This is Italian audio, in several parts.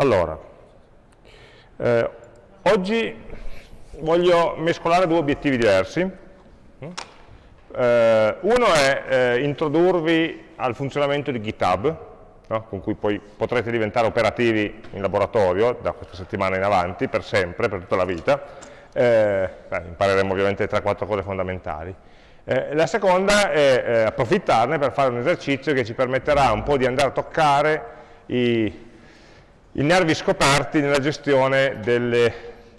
Allora, eh, oggi voglio mescolare due obiettivi diversi. Eh, uno è eh, introdurvi al funzionamento di GitHub, no? con cui poi potrete diventare operativi in laboratorio da questa settimana in avanti, per sempre, per tutta la vita. Eh, beh, impareremo ovviamente 3-4 cose fondamentali. Eh, la seconda è eh, approfittarne per fare un esercizio che ci permetterà un po' di andare a toccare i, i nervi scoperti nella gestione degli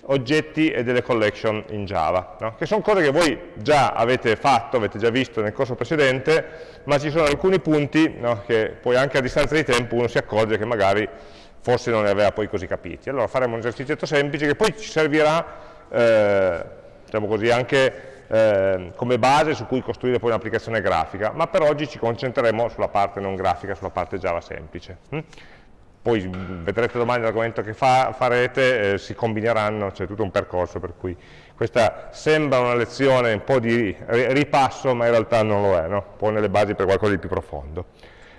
oggetti e delle collection in Java, no? che sono cose che voi già avete fatto, avete già visto nel corso precedente, ma ci sono alcuni punti no, che poi anche a distanza di tempo uno si accorge che magari forse non ne aveva poi così capiti. Allora faremo un esercizio semplice che poi ci servirà, eh, diciamo così, anche eh, come base su cui costruire poi un'applicazione grafica, ma per oggi ci concentreremo sulla parte non grafica, sulla parte Java semplice. Hm? Poi vedrete domani l'argomento che fa, farete, eh, si combineranno, c'è tutto un percorso per cui questa sembra una lezione un po' di ripasso, ma in realtà non lo è, no? pone le basi per qualcosa di più profondo.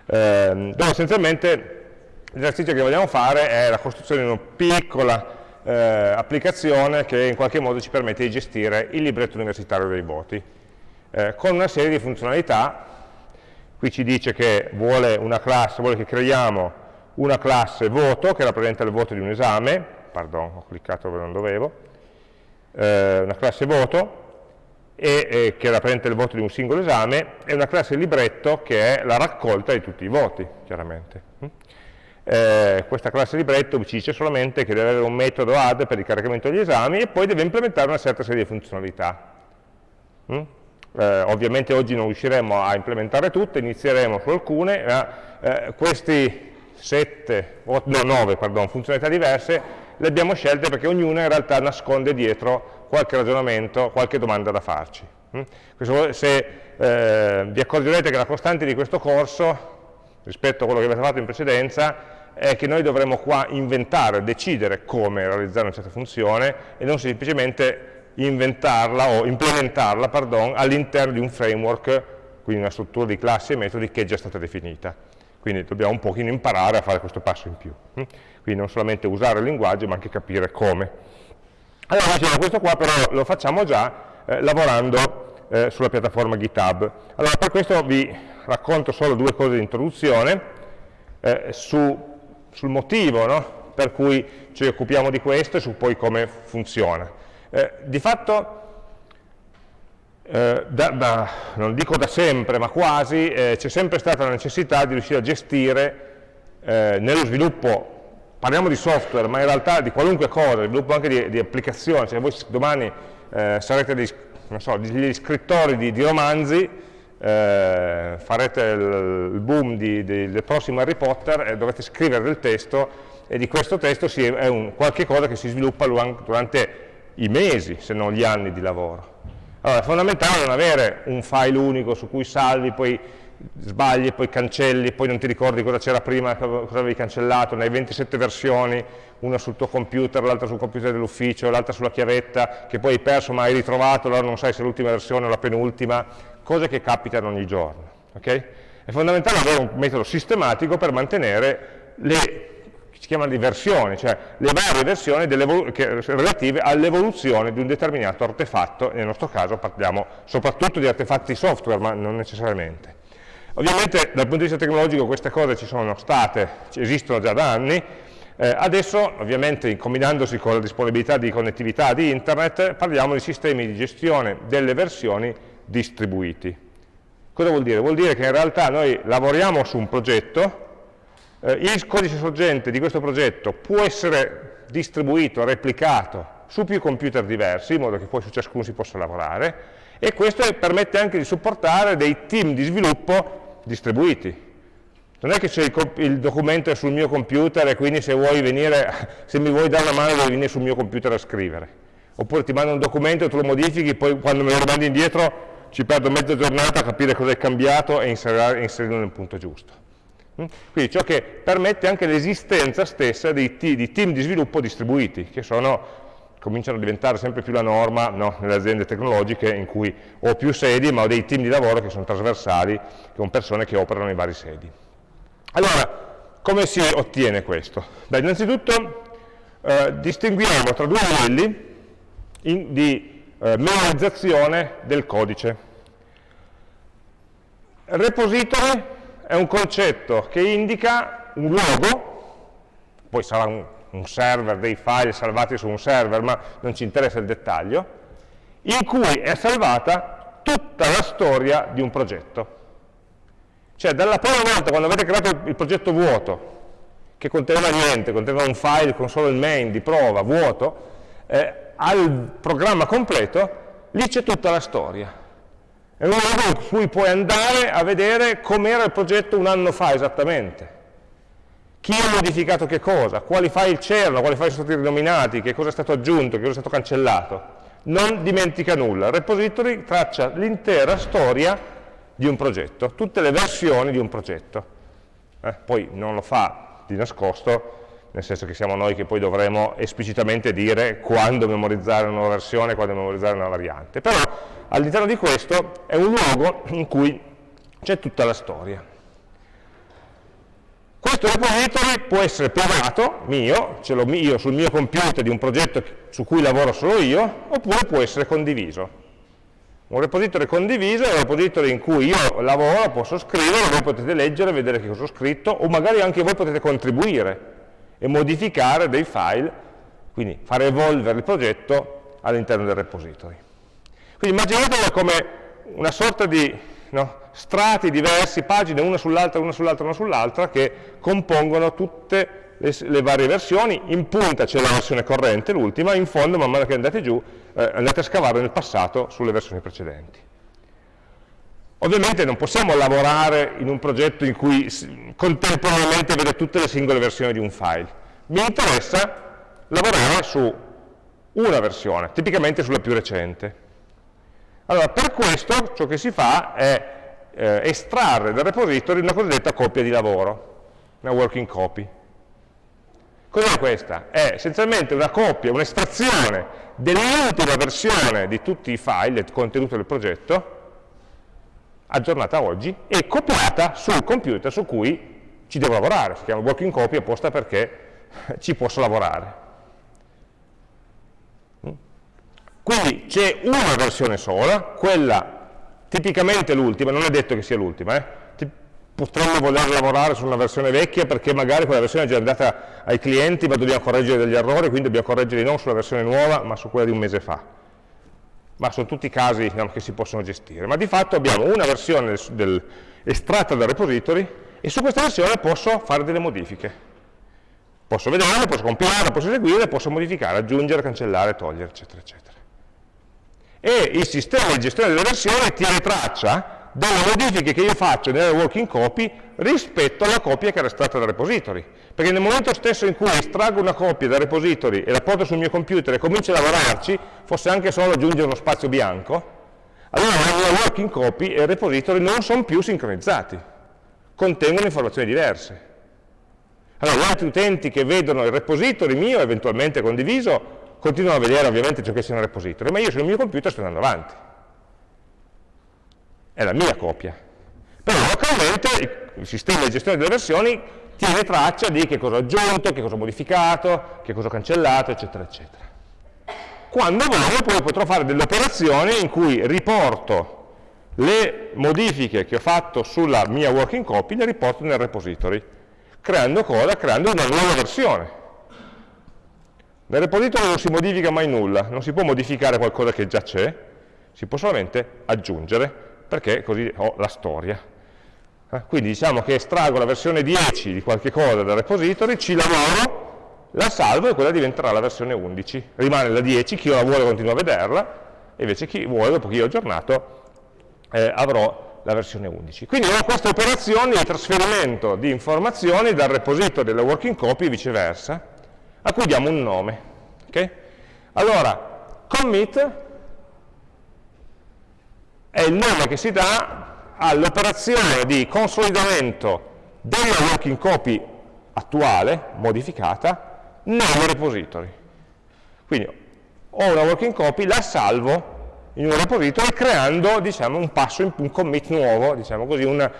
Eh, dove essenzialmente l'esercizio che vogliamo fare è la costruzione di una piccola eh, applicazione che in qualche modo ci permette di gestire il libretto universitario dei voti, eh, con una serie di funzionalità, qui ci dice che vuole una classe, vuole che creiamo una classe voto che rappresenta il voto di un esame, pardon, ho cliccato dove non dovevo, eh, una classe voto, e, e, che rappresenta il voto di un singolo esame, e una classe libretto che è la raccolta di tutti i voti, chiaramente. Eh, questa classe libretto ci dice solamente che deve avere un metodo add per il caricamento degli esami e poi deve implementare una certa serie di funzionalità. Mm? Eh, ovviamente oggi non riusciremo a implementare tutte, inizieremo su alcune, ma eh, questi sette, no, nove pardon, funzionalità diverse le abbiamo scelte perché ognuna in realtà nasconde dietro qualche ragionamento, qualche domanda da farci. Mm? Se eh, vi accorgerete che la costante di questo corso rispetto a quello che avete fatto in precedenza è che noi dovremo qua inventare, decidere come realizzare una certa funzione e non semplicemente inventarla o implementarla all'interno di un framework, quindi una struttura di classi e metodi che è già stata definita. Quindi dobbiamo un pochino imparare a fare questo passo in più. Hm? Quindi non solamente usare il linguaggio, ma anche capire come. Allora, diciamo, questo qua però lo facciamo già eh, lavorando eh, sulla piattaforma GitHub. Allora, per questo vi racconto solo due cose di introduzione eh, su sul motivo no? per cui ci occupiamo di questo e su poi come funziona. Eh, di fatto, eh, da, da, non dico da sempre, ma quasi, eh, c'è sempre stata la necessità di riuscire a gestire eh, nello sviluppo, parliamo di software, ma in realtà di qualunque cosa, sviluppo anche di, di applicazioni, cioè voi domani eh, sarete dei, so, degli scrittori di, di romanzi, eh, farete il, il boom di, del prossimo Harry Potter e dovete scrivere del testo e di questo testo si, è un, qualche cosa che si sviluppa durante i mesi, se non gli anni di lavoro. Allora è fondamentale non avere un file unico su cui salvi, poi sbagli, poi cancelli, poi non ti ricordi cosa c'era prima, cosa avevi cancellato, ne hai 27 versioni, una sul tuo computer, l'altra sul computer dell'ufficio, l'altra sulla chiavetta, che poi hai perso ma hai ritrovato, allora non sai se è l'ultima versione o la penultima, cose che capitano ogni giorno. Okay? È fondamentale avere un metodo sistematico per mantenere le chiamano di versioni, cioè le varie versioni relative all'evoluzione di un determinato artefatto, nel nostro caso parliamo soprattutto di artefatti software, ma non necessariamente. Ovviamente dal punto di vista tecnologico queste cose ci sono state, esistono già da anni, eh, adesso ovviamente combinandosi con la disponibilità di connettività di internet parliamo di sistemi di gestione delle versioni distribuiti. Cosa vuol dire? Vuol dire che in realtà noi lavoriamo su un progetto, eh, il codice sorgente di questo progetto può essere distribuito, replicato su più computer diversi, in modo che poi su ciascuno si possa lavorare, e questo permette anche di supportare dei team di sviluppo distribuiti. Non è che il, il, documento è sul mio computer e quindi se, venire, se mi vuoi dare una mano devi venire sul mio computer a scrivere. Oppure ti mando un documento, tu lo modifichi, poi quando me lo mandi indietro ci perdo mezza giornata a capire cosa è cambiato e inserirlo nel punto giusto. Mm? Quindi ciò che permette anche l'esistenza stessa di, di, team di sviluppo distribuiti, che sono, cominciano a diventare sempre più la norma no, nelle aziende tecnologiche in cui ho più sedi, ma ho dei team di lavoro che sono trasversali, con persone che operano in vari sedi. Allora, come si ottiene questo? Beh, innanzitutto eh, distinguiamo tra due livelli in, di eh, memorizzazione del codice. Repository è un concetto che indica un luogo, poi sarà un, un server, dei file salvati su un server, ma non ci interessa il dettaglio, in cui è salvata tutta la storia di un progetto. Cioè, dalla prima volta, quando avete creato il progetto vuoto, che conteneva niente, conteneva un file con solo il main di prova, vuoto, eh, al programma completo, lì c'è tutta la storia. È un modo in cui puoi andare a vedere com'era il progetto un anno fa esattamente. Chi ha modificato che cosa, quali file c'erano, quali file sono stati rinominati, che cosa è stato aggiunto, che cosa è stato cancellato. Non dimentica nulla. Il repository traccia l'intera storia di un progetto, tutte le versioni di un progetto. Eh, poi non lo fa di nascosto, nel senso che siamo noi che poi dovremo esplicitamente dire quando memorizzare una nuova versione, quando memorizzare una variante. Però all'interno di questo è un luogo in cui c'è tutta la storia. Questo repository può essere privato, mio, ce l'ho io sul mio computer di un progetto su cui lavoro solo io, oppure può essere condiviso. Un repository condiviso è un repository in cui io lavoro, posso scrivere, voi potete leggere, vedere che cosa ho scritto, o magari anche voi potete contribuire e modificare dei file, quindi fare evolvere il progetto all'interno del repository. Quindi immaginatelo come una sorta di no, strati diversi, pagine una sull'altra, una sull'altra, una sull'altra, che compongono tutte le, le varie versioni, in punta c'è la versione corrente, l'ultima, in fondo man mano che andate giù eh, andate a scavare nel passato sulle versioni precedenti. Ovviamente non possiamo lavorare in un progetto in cui contemporaneamente vedo tutte le singole versioni di un file. Mi interessa lavorare su una versione, tipicamente sulla più recente. Allora, per questo ciò che si fa è eh, estrarre dal repository una cosiddetta copia di lavoro, una working copy. Cos'è questa? È essenzialmente una copia, un'estrazione dell'ultima versione di tutti i file, del contenuto del progetto, aggiornata oggi, e copiata sul computer su cui ci devo lavorare. Si chiama working copy apposta perché ci posso lavorare. Quindi c'è una versione sola, quella tipicamente l'ultima, non è detto che sia l'ultima, eh? potremmo voler lavorare su una versione vecchia perché magari quella versione è già andata ai clienti ma dobbiamo correggere degli errori, quindi dobbiamo correggerli non sulla versione nuova ma su quella di un mese fa. Ma sono tutti casi diciamo, che si possono gestire. Ma di fatto abbiamo una versione del, estratta dal repository e su questa versione posso fare delle modifiche. Posso vederla, posso compilare, posso eseguire, posso modificare, aggiungere, cancellare, togliere, eccetera, eccetera. E il sistema di gestione delle versioni tiene traccia delle modifiche che io faccio nella working copy rispetto alla copia che era stata dal repository. Perché nel momento stesso in cui estraggo una copia dal repository e la porto sul mio computer e comincio a lavorarci, fosse anche solo aggiungere uno spazio bianco, allora la working copy e il repository non sono più sincronizzati, contengono informazioni diverse. Allora gli altri utenti che vedono il repository mio eventualmente condiviso continuano a vedere ovviamente ciò che c'è nel repository, ma io sul mio computer sto andando avanti è la mia copia. Però localmente il sistema di gestione delle versioni tiene traccia di che cosa ho aggiunto, che cosa ho modificato, che cosa ho cancellato, eccetera, eccetera. Quando voglio poi potrò fare delle operazioni in cui riporto le modifiche che ho fatto sulla mia working copy, le riporto nel repository, creando cosa? Creando una nuova versione. Nel repository non si modifica mai nulla, non si può modificare qualcosa che già c'è, si può solamente aggiungere perché così ho la storia. Eh, quindi diciamo che estraggo la versione 10 di qualche cosa dal repository, ci lavoro, la salvo e quella diventerà la versione 11. Rimane la 10, chi la vuole continua a vederla, e invece chi vuole, dopo che io ho aggiornato, eh, avrò la versione 11. Quindi ho queste operazioni di trasferimento di informazioni dal repository della working copy e viceversa, a cui diamo un nome. Okay? Allora, commit è il nome che si dà all'operazione di consolidamento della working copy attuale, modificata, nel repository. Quindi ho una working copy, la salvo in un repository creando diciamo, un passo, in, un commit nuovo, diciamo così, un,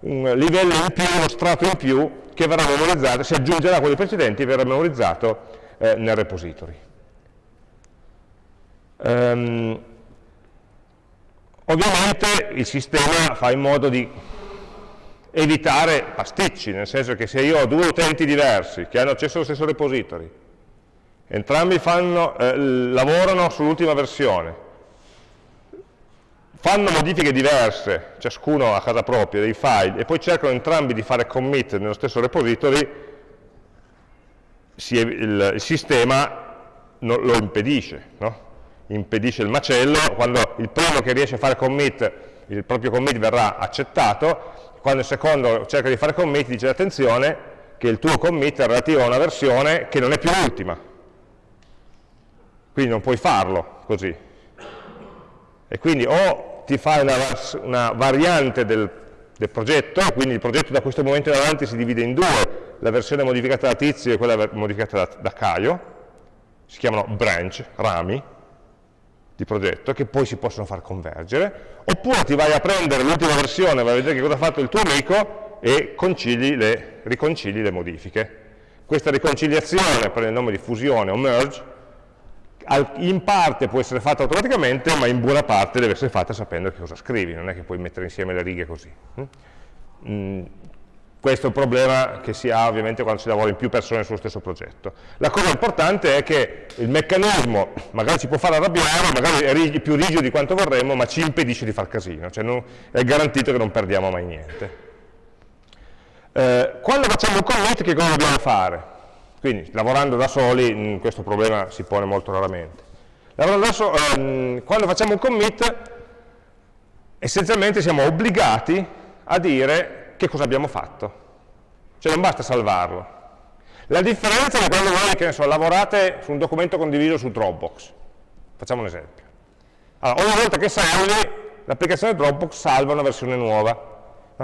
un livello in più, uno strato in più che verrà memorizzato, si aggiungerà a quelli precedenti e verrà memorizzato eh, nel repository. Um, ovviamente il sistema fa in modo di evitare pasticci, nel senso che se io ho due utenti diversi che hanno accesso allo stesso repository, entrambi fanno, eh, lavorano sull'ultima versione, fanno modifiche diverse, ciascuno a casa propria, dei file, e poi cercano entrambi di fare commit nello stesso repository, il, sistema lo impedisce, no? impedisce il macello, quando il primo che riesce a fare commit, il proprio commit verrà accettato, quando il secondo cerca di fare commit dice attenzione che il tuo commit è relativo a una versione che non è più l'ultima, quindi non puoi farlo così. E quindi o ti fai una, una variante del, del, progetto, quindi il progetto da questo momento in avanti si divide in due, la versione modificata da Tizio e quella modificata da, da Caio, si chiamano branch, rami, di progetto che poi si possono far convergere, oppure ti vai a prendere l'ultima versione, vai a vedere che cosa ha fatto il tuo amico e le, riconcili le modifiche. Questa riconciliazione prende il nome di fusione o merge, in parte può essere fatta automaticamente, ma in buona parte deve essere fatta sapendo che cosa scrivi, non è che puoi mettere insieme le righe così. Mm, questo è un problema che si ha ovviamente quando si lavora in più persone sullo stesso progetto. La cosa importante è che il meccanismo magari ci può far arrabbiare, magari è più rigido di quanto vorremmo, ma ci impedisce di far casino, cioè non, è garantito che non perdiamo mai niente. Eh, quando facciamo un commit che cosa dobbiamo fare? Quindi lavorando da soli mh, questo problema si pone molto raramente. So ehm, quando facciamo un commit essenzialmente siamo obbligati a dire che cosa abbiamo fatto. Cioè non basta salvarlo. La differenza è quando voi, che ne so, lavorate su un documento condiviso su Dropbox. Facciamo un esempio. Allora, ogni volta che salvi, l'applicazione Dropbox salva una versione nuova.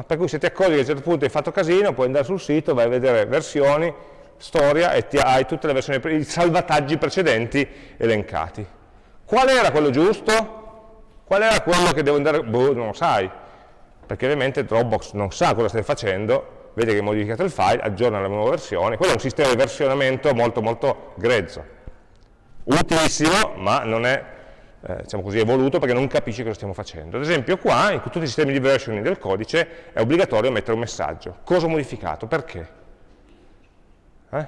Per cui se ti accorgi che a un certo punto hai fatto casino, puoi andare sul sito, vai a vedere versioni, storia e ti hai tutte le versioni, i salvataggi precedenti elencati. Qual era quello giusto? Qual era quello che devo andare? Boh, non lo sai perché ovviamente Dropbox non sa cosa stai facendo, vede che hai modificato il file, aggiorna la nuova versione, quello è un sistema di versionamento molto molto grezzo, utilissimo, ma non è eh, diciamo così, evoluto perché non capisce cosa stiamo facendo. Ad esempio qua, in tutti i sistemi di versioning del codice, è obbligatorio mettere un messaggio. Cosa ho modificato? Perché? Eh?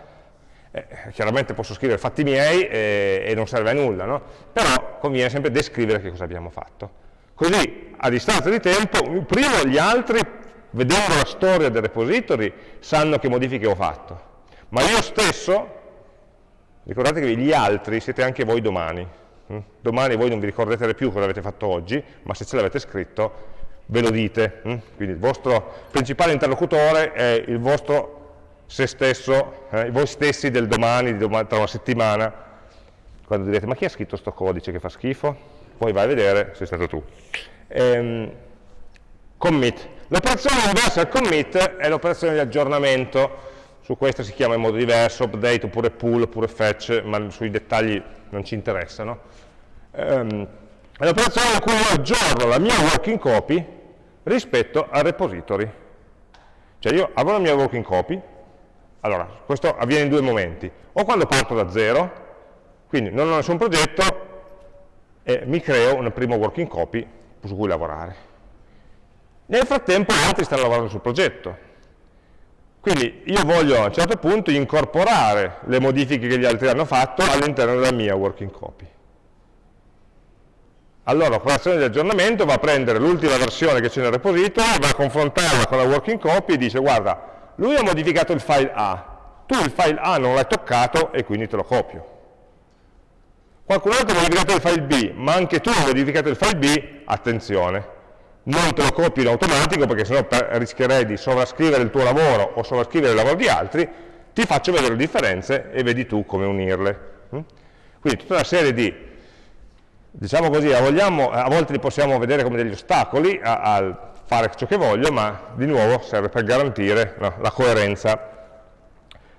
Eh, chiaramente posso scrivere fatti miei e, e non serve a nulla, no? però conviene sempre descrivere che cosa abbiamo fatto. Così, a distanza di tempo, prima gli altri, vedendo la storia del repository, sanno che modifiche ho fatto. Ma io stesso, ricordate che gli altri siete anche voi domani. Hm? Domani voi non vi ricorderete più cosa avete fatto oggi, ma se ce l'avete scritto ve lo dite. Hm? Quindi il vostro principale interlocutore è il vostro se stesso, eh, voi stessi del domani, domani, tra una settimana, quando direte ma chi ha scritto questo codice che fa schifo? poi vai a vedere, sei stato tu. Ehm, commit. L'operazione inversa al commit è l'operazione di aggiornamento, su questa si chiama in modo diverso, update oppure pull oppure fetch, ma sui dettagli non ci interessano. Ehm, è l'operazione in cui io aggiorno la mia working copy rispetto al repository. Cioè io avrò la mia working copy, allora questo avviene in due momenti, o quando parto da zero, quindi non ho nessun progetto, e mi creo una prima working copy su cui lavorare. Nel frattempo gli altri stanno lavorando sul progetto. Quindi io voglio a un certo punto incorporare le modifiche che gli altri hanno fatto all'interno della mia working copy. Allora l'operazione di aggiornamento va a prendere l'ultima versione che c'è nel repository, va a confrontarla con la working copy e dice guarda, lui ha modificato il file A, tu il file A non l'hai toccato e quindi te lo copio. Qualcun altro ha modificato il file B, ma anche tu hai modificato il file B, attenzione, non te lo copio in automatico perché sennò rischierei di sovrascrivere il tuo lavoro o sovrascrivere il lavoro di altri, ti faccio vedere le differenze e vedi tu come unirle. Mm? Quindi tutta una serie di, diciamo così, a, vogliamo, a volte li possiamo vedere come degli ostacoli al fare ciò che voglio, ma di nuovo serve per garantire no, la coerenza.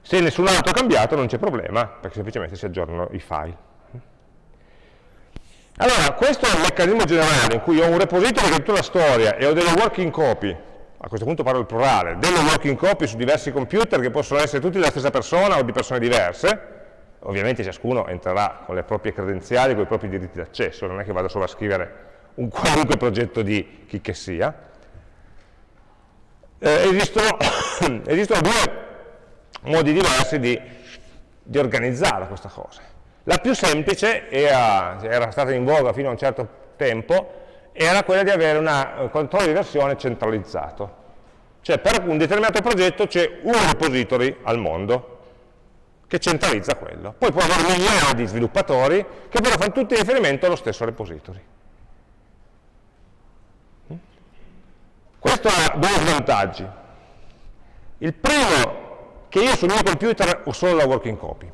Se nessun altro ha cambiato non c'è problema, perché semplicemente si aggiornano i file. Allora, questo è il meccanismo generale in cui ho un repository che è tutta la storia e ho delle working copy a questo punto parlo del plurale, delle working copy su diversi computer che possono essere tutti della stessa persona o di persone diverse, ovviamente ciascuno entrerà con le proprie credenziali, con i propri diritti d'accesso, non è che vado solo a scrivere un qualunque progetto di chi che sia. Eh, esistono, esistono, due modi diversi di, di, organizzare questa cosa. La più semplice, era, era stata in voga fino a un certo tempo, era quella di avere un controllo di versione centralizzato. Cioè per un determinato progetto c'è un repository al mondo che centralizza quello. Poi può avere migliaia di sviluppatori che però fanno tutti riferimento allo stesso repository. Questo ha due svantaggi. Il primo, che io sul mio computer ho solo la working copy.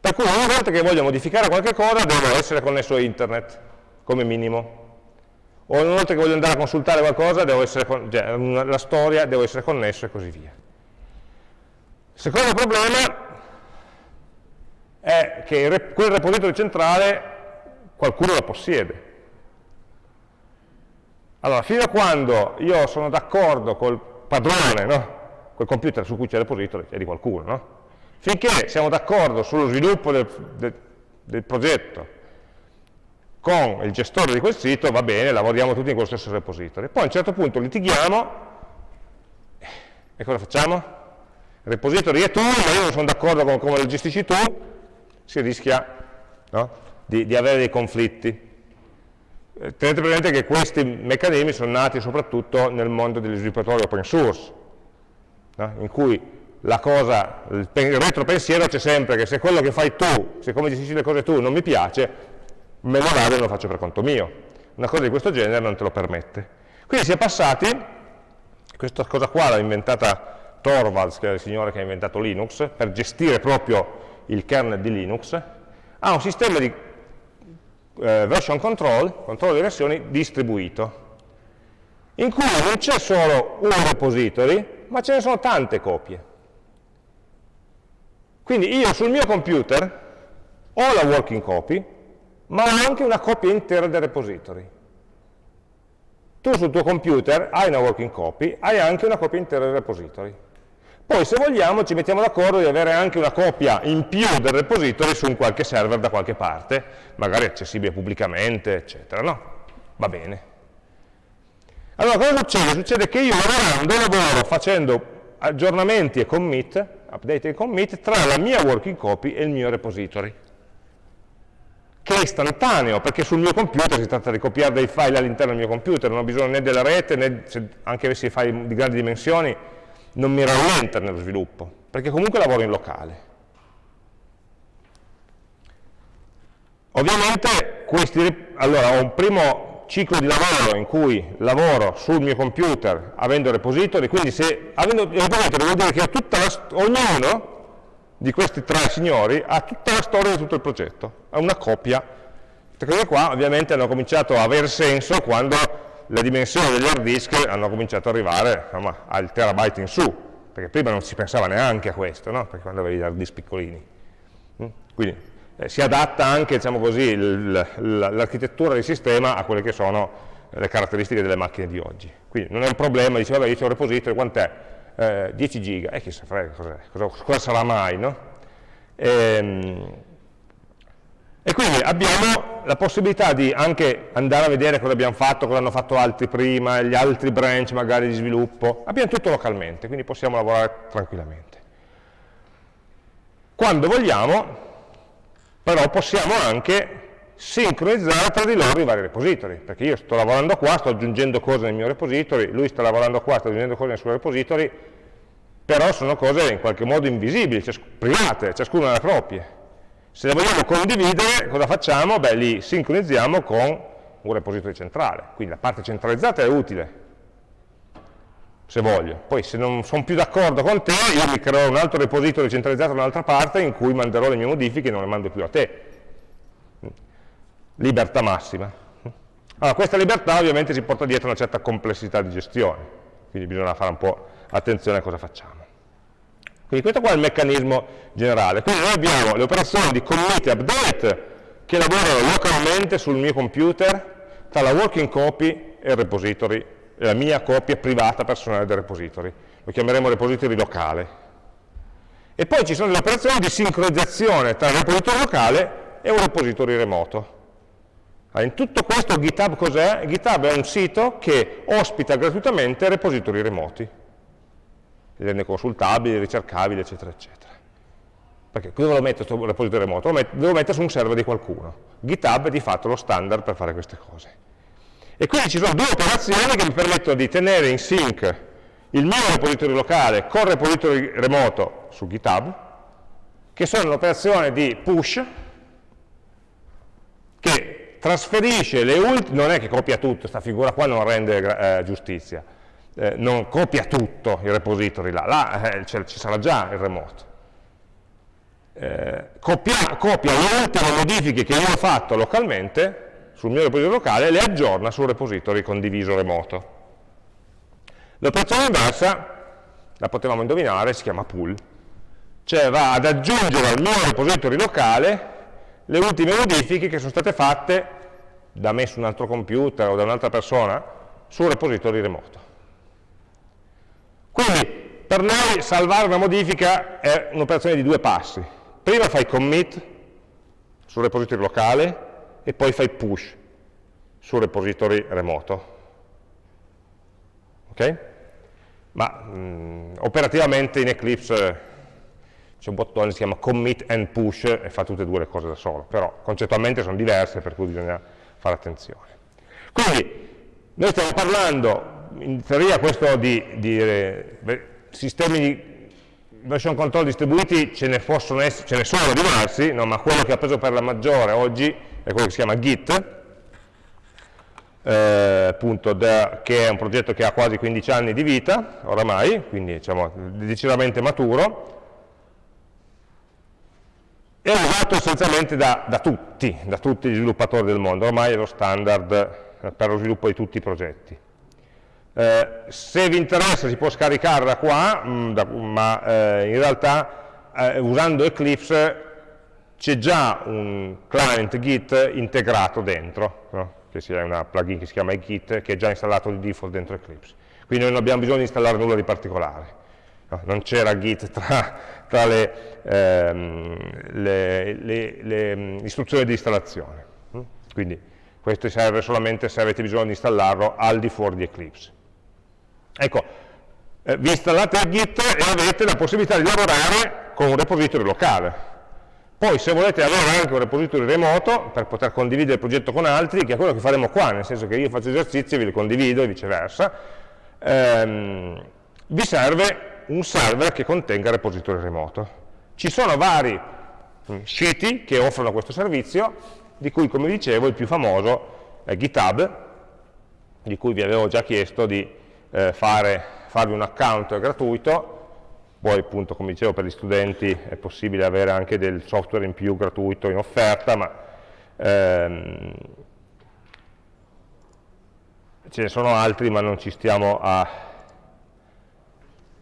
Per cui ogni volta che voglio modificare qualche cosa devo essere connesso a internet come minimo. O una volta che voglio andare a consultare qualcosa, cioè, la storia, devo essere connesso e così via. Il secondo problema è che quel repository centrale qualcuno lo possiede. Allora, fino a quando io sono d'accordo col padrone, no? col computer su cui c'è il repository, è di qualcuno, no? finché siamo d'accordo sullo sviluppo del, del, del progetto con il gestore di quel sito, va bene, lavoriamo tutti in quello stesso repository. Poi a un certo punto litighiamo e cosa facciamo? Il repository è tu, ma io non sono d'accordo con come lo gestisci tu, si rischia no? di, di, avere dei conflitti. Eh, tenete presente che questi meccanismi sono nati soprattutto nel mondo degli sviluppatori open source, no? in cui cosa, il, il retropensiero c'è sempre che se quello che fai tu, se come gestisci le cose tu non mi piace, me lo vado e lo faccio per conto mio. Una cosa di questo genere non te lo permette. Quindi si è passati, questa cosa qua l'ha inventata Torvalds, che è il signore che ha inventato Linux, per gestire proprio il kernel di Linux, a un sistema di eh, version control, controllo di versioni, distribuito, in cui non c'è solo un repository, ma ce ne sono tante copie. Quindi io sul mio computer ho la working copy, ma ho anche una copia intera del repository. Tu sul tuo computer hai una working copy, hai anche una copia intera del repository. Poi se vogliamo ci mettiamo d'accordo di avere anche una copia in più del repository su un qualche server da qualche parte, magari accessibile pubblicamente, eccetera, no? Va bene. Allora cosa succede? Succede che io lavorando lavoro facendo aggiornamenti e commit, update e commit, tra la mia working copy e il mio repository che è istantaneo, perché sul mio computer si tratta di copiare dei file all'interno del mio computer, non ho bisogno né della rete, né se anche avessi file di grandi dimensioni, non mi rallenta nello sviluppo, perché comunque lavoro in locale. Ovviamente questi, allora, ho un primo ciclo di lavoro in cui lavoro sul mio computer avendo repository, quindi se avendo repository vuol dire che la, ognuno di questi tre signori ha tutta la storia di tutto il progetto, ha una copia. Queste cose qua ovviamente hanno cominciato a avere senso quando le dimensioni degli hard disk hanno cominciato ad arrivare insomma, al terabyte in su, perché prima non si pensava neanche a questo, no? perché quando avevi gli hard disk piccolini. Mm? Quindi eh, si adatta anche diciamo l'architettura del sistema a quelle che sono le caratteristiche delle macchine di oggi. Quindi non è un problema, dice vabbè io ho un repository, quant'è? eh, 10 giga, e eh, chissà cosa, cosa, sarà mai, no? Ehm, e, quindi abbiamo la possibilità di anche andare a vedere cosa abbiamo fatto, cosa hanno fatto altri prima, gli altri branch magari di sviluppo, abbiamo tutto localmente, quindi possiamo lavorare tranquillamente. Quando vogliamo, però possiamo anche sincronizzare tra di loro i vari repository, perché io sto lavorando qua, sto aggiungendo cose nel mio repository, lui sta lavorando qua, sta aggiungendo cose nel suo repository, però sono cose in qualche modo invisibili, private, ciascuna le proprie. Se le vogliamo condividere, cosa facciamo? Beh, li sincronizziamo con un repository centrale, quindi la parte centralizzata è utile, se voglio. Poi se non sono più d'accordo con te, io mi creo un altro repository centralizzato da un'altra parte in cui manderò le mie modifiche e non le mando più a te libertà massima. Allora, questa libertà ovviamente ci porta dietro una certa complessità di gestione, quindi bisogna fare un po' attenzione a cosa facciamo. Quindi questo qua è il meccanismo generale. Quindi noi abbiamo le operazioni di commit e update che lavorano localmente sul mio computer tra la working copy e il repository, la mia copia privata personale del repository. Lo chiameremo repository locale. E poi ci sono le operazioni di sincronizzazione tra il repository locale e un repository remoto. in tutto questo GitHub cos'è? GitHub è un sito che ospita gratuitamente repository remoti, li rende consultabili, ricercabili, eccetera, eccetera. Perché dove lo metto questo repository remoto? Lo metto, devo mettere su un server di qualcuno. GitHub è di fatto lo standard per fare queste cose. E quindi ci sono due operazioni che mi permettono di tenere in sync il mio repository locale con il repository remoto su GitHub, che sono l'operazione di push, che trasferisce le ultime, non è che copia tutto, questa figura qua non rende eh, giustizia, eh, non copia tutto il repository là, là eh, ci sarà già il remoto, eh, copia, copia le ultime modifiche che io ho fatto localmente sul mio repository locale e le aggiorna sul repository condiviso remoto. L'operazione inversa, la potevamo indovinare, si chiama pull, cioè va ad aggiungere al mio repository locale le ultime modifiche che sono state fatte da me su un altro computer o da un'altra persona sul repository remoto. Quindi per noi salvare una modifica è un'operazione di due passi prima fai commit sul repository locale e poi fai push sul repository remoto. Ok? Ma mh, mm, operativamente in Eclipse c'è un bottone che si chiama commit and push e fa tutte e due le cose da solo, però concettualmente sono diverse per cui bisogna fare attenzione. Quindi noi stiamo parlando, in teoria questo di, di eh, sistemi di version control distribuiti ce ne, essere, ce ne sono diversi, no? ma quello che ha preso per la maggiore oggi è quello che si chiama Git, eh, che è un progetto che ha quasi 15 anni di vita oramai, quindi diciamo decisamente maturo, è usato essenzialmente da, da, tutti, da tutti gli sviluppatori del mondo, ormai è lo standard per lo sviluppo di tutti i progetti. Eh, se vi interessa si può scaricare da qua, mh, mm, da, ma eh, in realtà eh, usando Eclipse c'è già un client Git integrato dentro, no? che sia una plugin che si chiama Git, che è già installato di default dentro Eclipse. Quindi noi non abbiamo bisogno di installare nulla di particolare. No? Non c'era Git tra, tra le, ehm, le, le, le, mm, istruzioni di installazione. Mm? Quindi questo serve solamente se avete bisogno di installarlo al di fuori di Eclipse. Ecco, eh, vi installate il Git e avete la possibilità di lavorare con un repository locale. Poi se volete avere anche un repository remoto per poter condividere il progetto con altri, che è quello che faremo qua, nel senso che io faccio esercizi e vi li condivido e viceversa, ehm, vi serve un server che contenga il repository remoto. Ci sono vari mm, siti che offrono questo servizio, di cui come dicevo il più famoso è GitHub, di cui vi avevo già chiesto di eh, fare, farvi un account gratuito, poi appunto come dicevo per gli studenti è possibile avere anche del software in più gratuito in offerta, ma ehm, ce ne sono altri ma non ci stiamo a,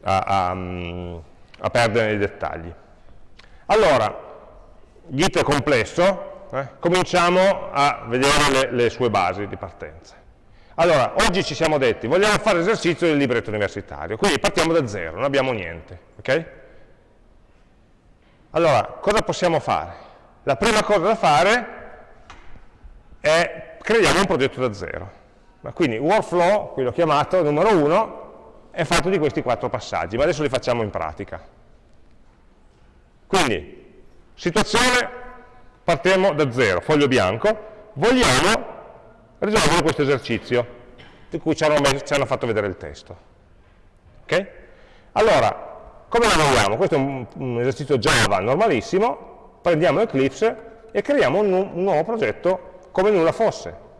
a, a, a perdere nei dettagli. Allora, Git è complesso, eh? cominciamo a vedere le, le sue basi di partenza. Allora, oggi ci siamo detti, vogliamo fare l'esercizio del libretto universitario, quindi partiamo da zero, non abbiamo niente, ok? Allora, cosa possiamo fare? La prima cosa da fare è creiamo un progetto da zero. Quindi workflow, qui l'ho chiamato, numero uno, è fatto di questi quattro passaggi, ma adesso li facciamo in pratica. Quindi, situazione, partiamo da zero, foglio bianco, vogliamo risolvono questo esercizio di cui ci hanno, ci hanno fatto vedere il testo. Ok? Allora, come lavoriamo? Questo è un, un, esercizio Java normalissimo, prendiamo Eclipse e creiamo un, un nuovo progetto come nulla fosse.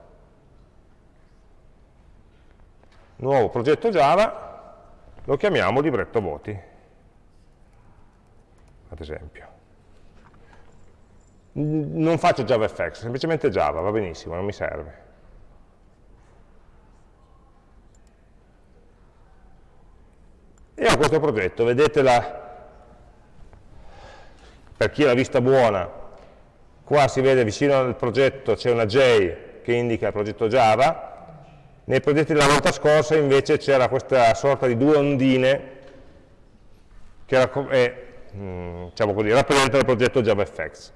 Nuovo progetto Java, lo chiamiamo libretto voti, ad esempio. Non faccio JavaFX, semplicemente Java, va benissimo, non mi serve. E ho questo progetto, vedete per chi ha la vista buona, qua si vede vicino al progetto c'è una J che indica il progetto Java, Nei progetti della volta scorsa invece c'era questa sorta di due ondine che era, eh, diciamo così, rappresenta il progetto JavaFX.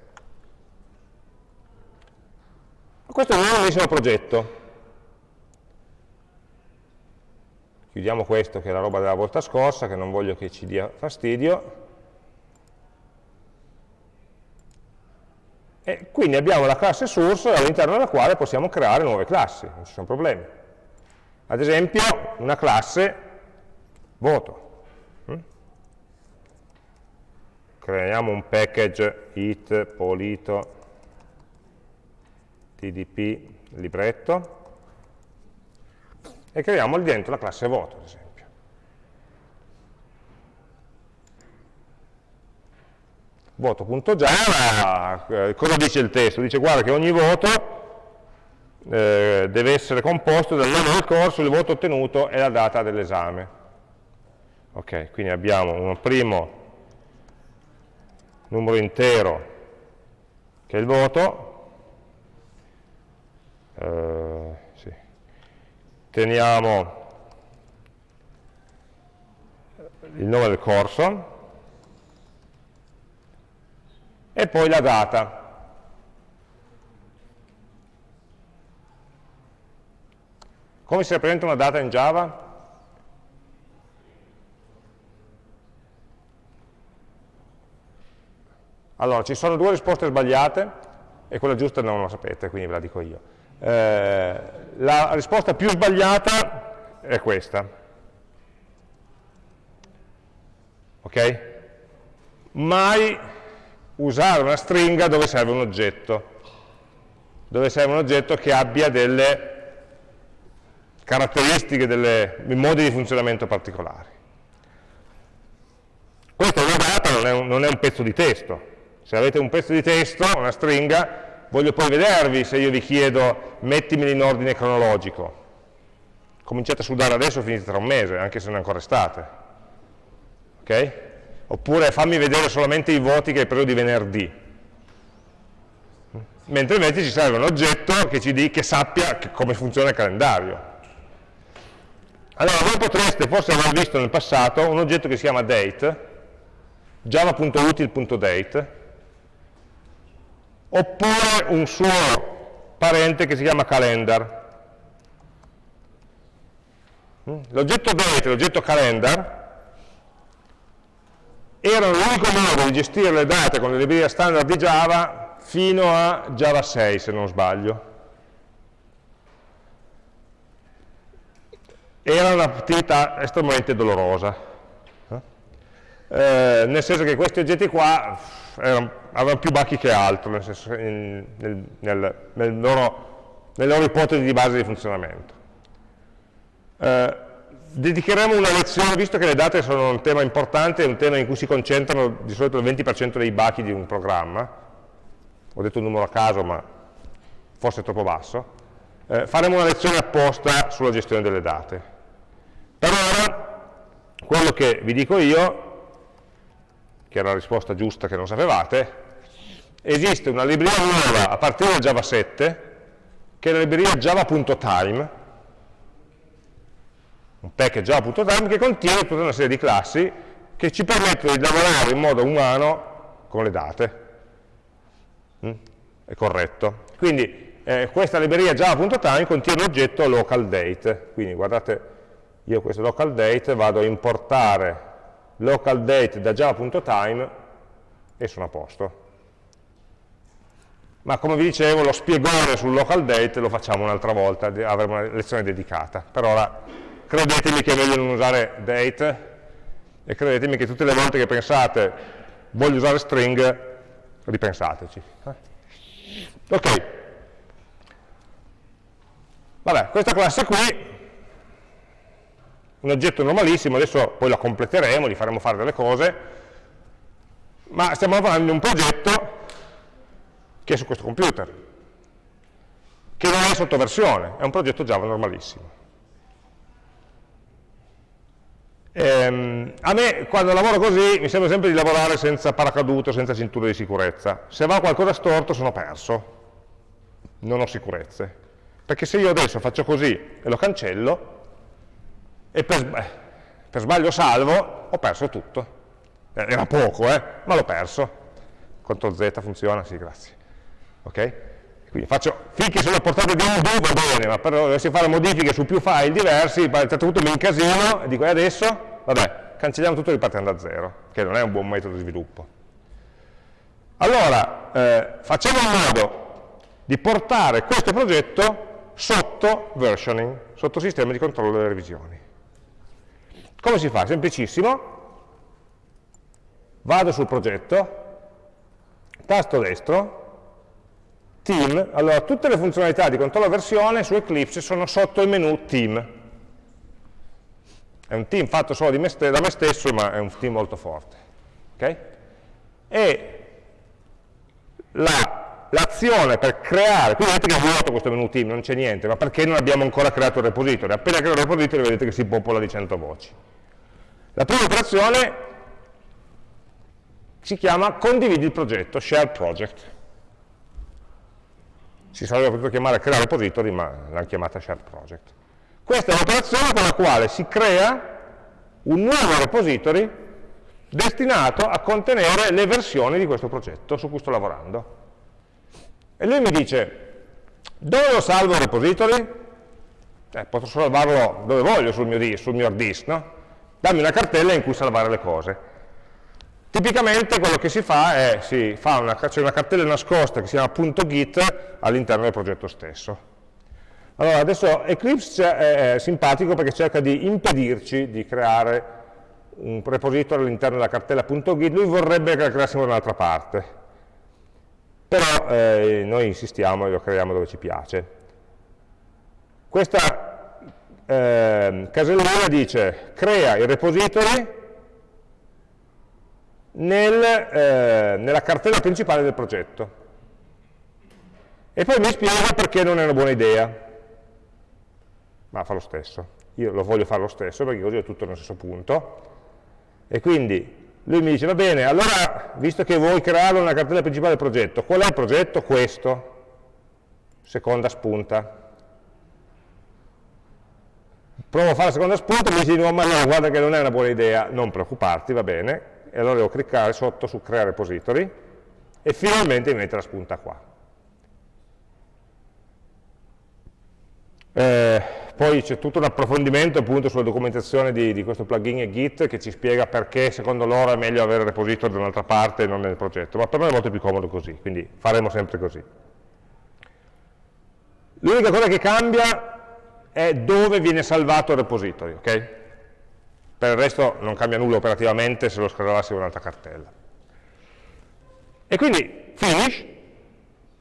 Questo è un nuovissimo progetto. Chiudiamo questo che è la roba della volta scorsa, che non voglio che ci dia fastidio. E quindi abbiamo la classe source all'interno della quale possiamo creare nuove classi, non ci sono problemi. Ad esempio, una classe voto. Mm? Creiamo un package it polito tdp libretto e creiamo lì dentro la classe voto, ad esempio. voto.java, eh, cosa dice il testo? Dice guarda che ogni voto eh, deve essere composto dal nome del corso, il voto ottenuto e la data dell'esame. Ok, quindi abbiamo un primo numero intero che è il voto, eh. Teniamo il nome del corso, e poi la data. Come si rappresenta una data in Java? Allora, ci sono due risposte sbagliate e quella giusta non la sapete, quindi ve la dico io. Eh, la risposta più sbagliata è questa. Ok? Mai usare una stringa dove serve un oggetto, dove serve un oggetto che abbia delle caratteristiche, dei modi di funzionamento particolari. Questa è una data, non è, un, non è un pezzo di testo. Se avete un pezzo di testo, una stringa, voglio poi vedervi se io vi chiedo mettimeli in ordine cronologico. Cominciate a sudare adesso, finite tra un mese, anche se non è ancora estate. Ok? oppure fammi vedere solamente i voti che hai preso di venerdì. Mentre invece ci serve un oggetto che, ci di, che sappia che come funziona il calendario. Allora, voi potreste forse aver visto nel passato un oggetto che si chiama date, java.util.date, oppure un suo parente che si chiama calendar. L'oggetto date l'oggetto calendar erano l'unico modo di gestire le date con le librerie standard di Java fino a Java 6 se non sbaglio. Era un'attività estremamente dolorosa, eh, nel senso che questi oggetti qua erano, avevano più bacchi che altro, nel senso, nel, nel, nel loro, loro ipotesi di base di funzionamento. Eh, dedicheremo una lezione, visto che le date sono un tema importante, un tema in cui si concentrano di solito il 20% dei bachi di un programma, ho detto un numero a caso ma forse è troppo basso, eh, faremo una lezione apposta sulla gestione delle date. Per ora, quello che vi dico io, che era la risposta giusta che non sapevate, esiste una libreria nuova a partire da Java 7, che è la libreria java.time, un package java.time che contiene tutta una serie di classi che ci permettono di lavorare in modo umano con le date. Mm? È corretto. Quindi eh, questa libreria java.time contiene l'oggetto localDate. Quindi guardate, io questo localDate vado a importare localDate da java.time e sono a posto. Ma come vi dicevo, lo spiegone sul localDate lo facciamo un'altra volta, avremo una lezione dedicata. Per ora credetemi che è meglio non usare date e credetemi che tutte le volte che pensate voglio usare string, ripensateci. Ok. Vabbè, questa classe qui, un oggetto normalissimo, adesso poi la completeremo, gli faremo fare delle cose, ma stiamo lavorando in un progetto che è su questo computer, che non è sottoversione, è un progetto Java normalissimo. Ehm, a me quando lavoro così mi sembra sempre di lavorare senza paracadute, senza cintura di sicurezza. Se va qualcosa storto sono perso, non ho sicurezze. Perché se io adesso faccio così e lo cancello, e per, per sbaglio salvo, ho perso tutto. Eh, era poco, eh, ma l'ho perso. CTRL Z funziona? Sì, grazie. Ok? Quindi faccio, finché sono a portata di un do va bene, ma però dovessi fare modifiche su più file diversi, punto mi incasino e dico, e adesso? Vabbè, cancelliamo tutto ripartendo da zero, che non è un buon metodo di sviluppo. Allora, eh, facciamo in modo di portare questo progetto sotto versioning, sotto sistema di controllo delle revisioni. Come si fa? Semplicissimo. Vado sul progetto, tasto destro, team, allora tutte le funzionalità di controllo versione su Eclipse sono sotto il menu team. È un team fatto solo me da me stesso, ma è un team molto forte. Okay? E l'azione la, per creare, quindi vedete che è vuoto questo menu team, non c'è niente, ma perché non abbiamo ancora creato il repository? Appena creo il repository vedete che si popola di 100 voci. La prima operazione si chiama condividi il progetto, share project. Si sarebbe potuto chiamare creare repository, ma l'hanno chiamata share project. Questa è un'operazione con la quale si crea un nuovo repository destinato a contenere le versioni di questo progetto su cui sto lavorando. E lui mi dice, dove lo salvo il repository? Eh, posso salvarlo dove voglio sul mio, sul mio hard disk, no? dammi una cartella in cui salvare le cose. Tipicamente quello che si fa è, si fa una, c'è cartella nascosta che si chiama .git all'interno del progetto stesso. Allora, adesso Eclipse è simpatico perché cerca di impedirci di creare un repository all'interno della cartella .git, lui vorrebbe che la creassimo da un'altra parte, però eh, noi insistiamo e lo creiamo dove ci piace. Questa eh, casellina dice crea il repository nel, eh, nella cartella principale del progetto. E poi mi spiega perché non è una buona idea. Ma fa lo stesso. Io lo voglio fare lo stesso perché così ho tutto nello stesso punto. E quindi lui mi dice va bene allora visto che vuoi crearlo nella cartella principale del progetto qual è il progetto? questo seconda spunta provo a fare la seconda spunta mi dice di nuovo, ma no, guarda che non è una buona idea, non preoccuparti, va bene, e allora devo cliccare sotto su Crea repository, e finalmente mi mette la spunta qua. Eh, poi c'è tutto un approfondimento appunto sulla documentazione di, di, questo plugin e Git che ci spiega perché secondo loro è meglio avere il repository da un'altra parte e non nel progetto, ma per me è molto più comodo così, quindi faremo sempre così. L'unica cosa che cambia è dove viene salvato il repository, ok? Per il resto non cambia nulla operativamente se lo scaricassi in un'altra cartella. E quindi finish,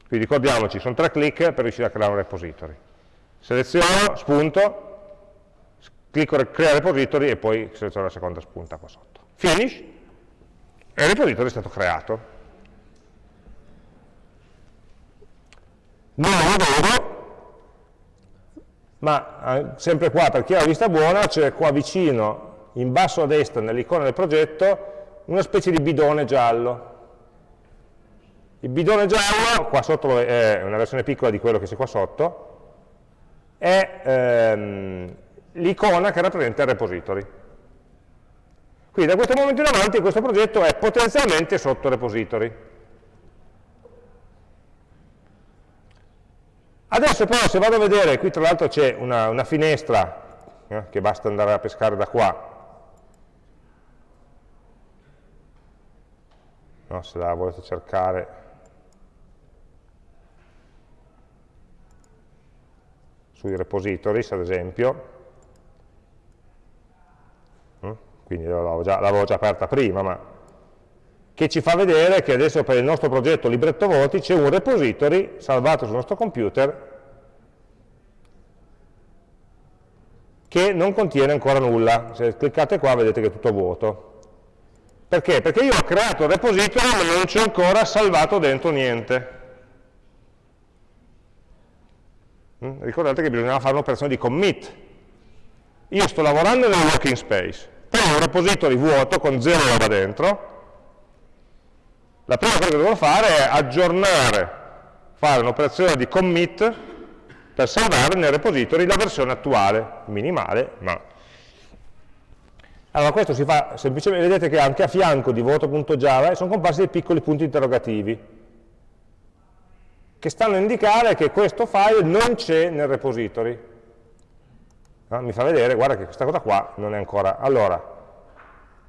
qui ricordiamoci, sono tre clic per riuscire a creare un repository. Seleziono, spunto, clicco crea repository e poi seleziono la seconda spunta qua sotto. Finish, e il repository è stato creato. Non lo vedo ma eh, sempre qua per chi ha la vista buona c'è qua vicino in basso a destra nell'icona del progetto una specie di bidone giallo il bidone giallo, qua sotto è una versione piccola di quello che c'è qua sotto è ehm, l'icona che rappresenta il repository. Quindi da questo momento in avanti questo progetto è potenzialmente sotto repository. Adesso però se vado a vedere, qui tra l'altro c'è una, una, finestra eh, che basta andare a pescare da qua, no, se la volete cercare sui repositories ad esempio, mm, quindi l'avevo già, già aperta prima, ma che ci fa vedere che adesso per il nostro progetto libretto voti c'è un repository salvato sul nostro computer che non contiene ancora nulla. Se cliccate qua vedete che è tutto vuoto. Perché? Perché io ho creato il repository ma non c'è ancora salvato dentro niente. Mm? Ricordate che bisognava fare un'operazione di commit. Io sto lavorando nel working space, prendo un repository vuoto con zero roba dentro, la prima cosa che devo fare è aggiornare, fare un'operazione di commit per salvare nel repository la versione attuale, minimale, ma... Allora questo si fa semplicemente, vedete che anche a fianco di voto.java sono comparsi dei piccoli punti interrogativi, che stanno a indicare che questo file non c'è nel repository. No? Mi fa vedere, guarda che questa cosa qua non è ancora... Allora,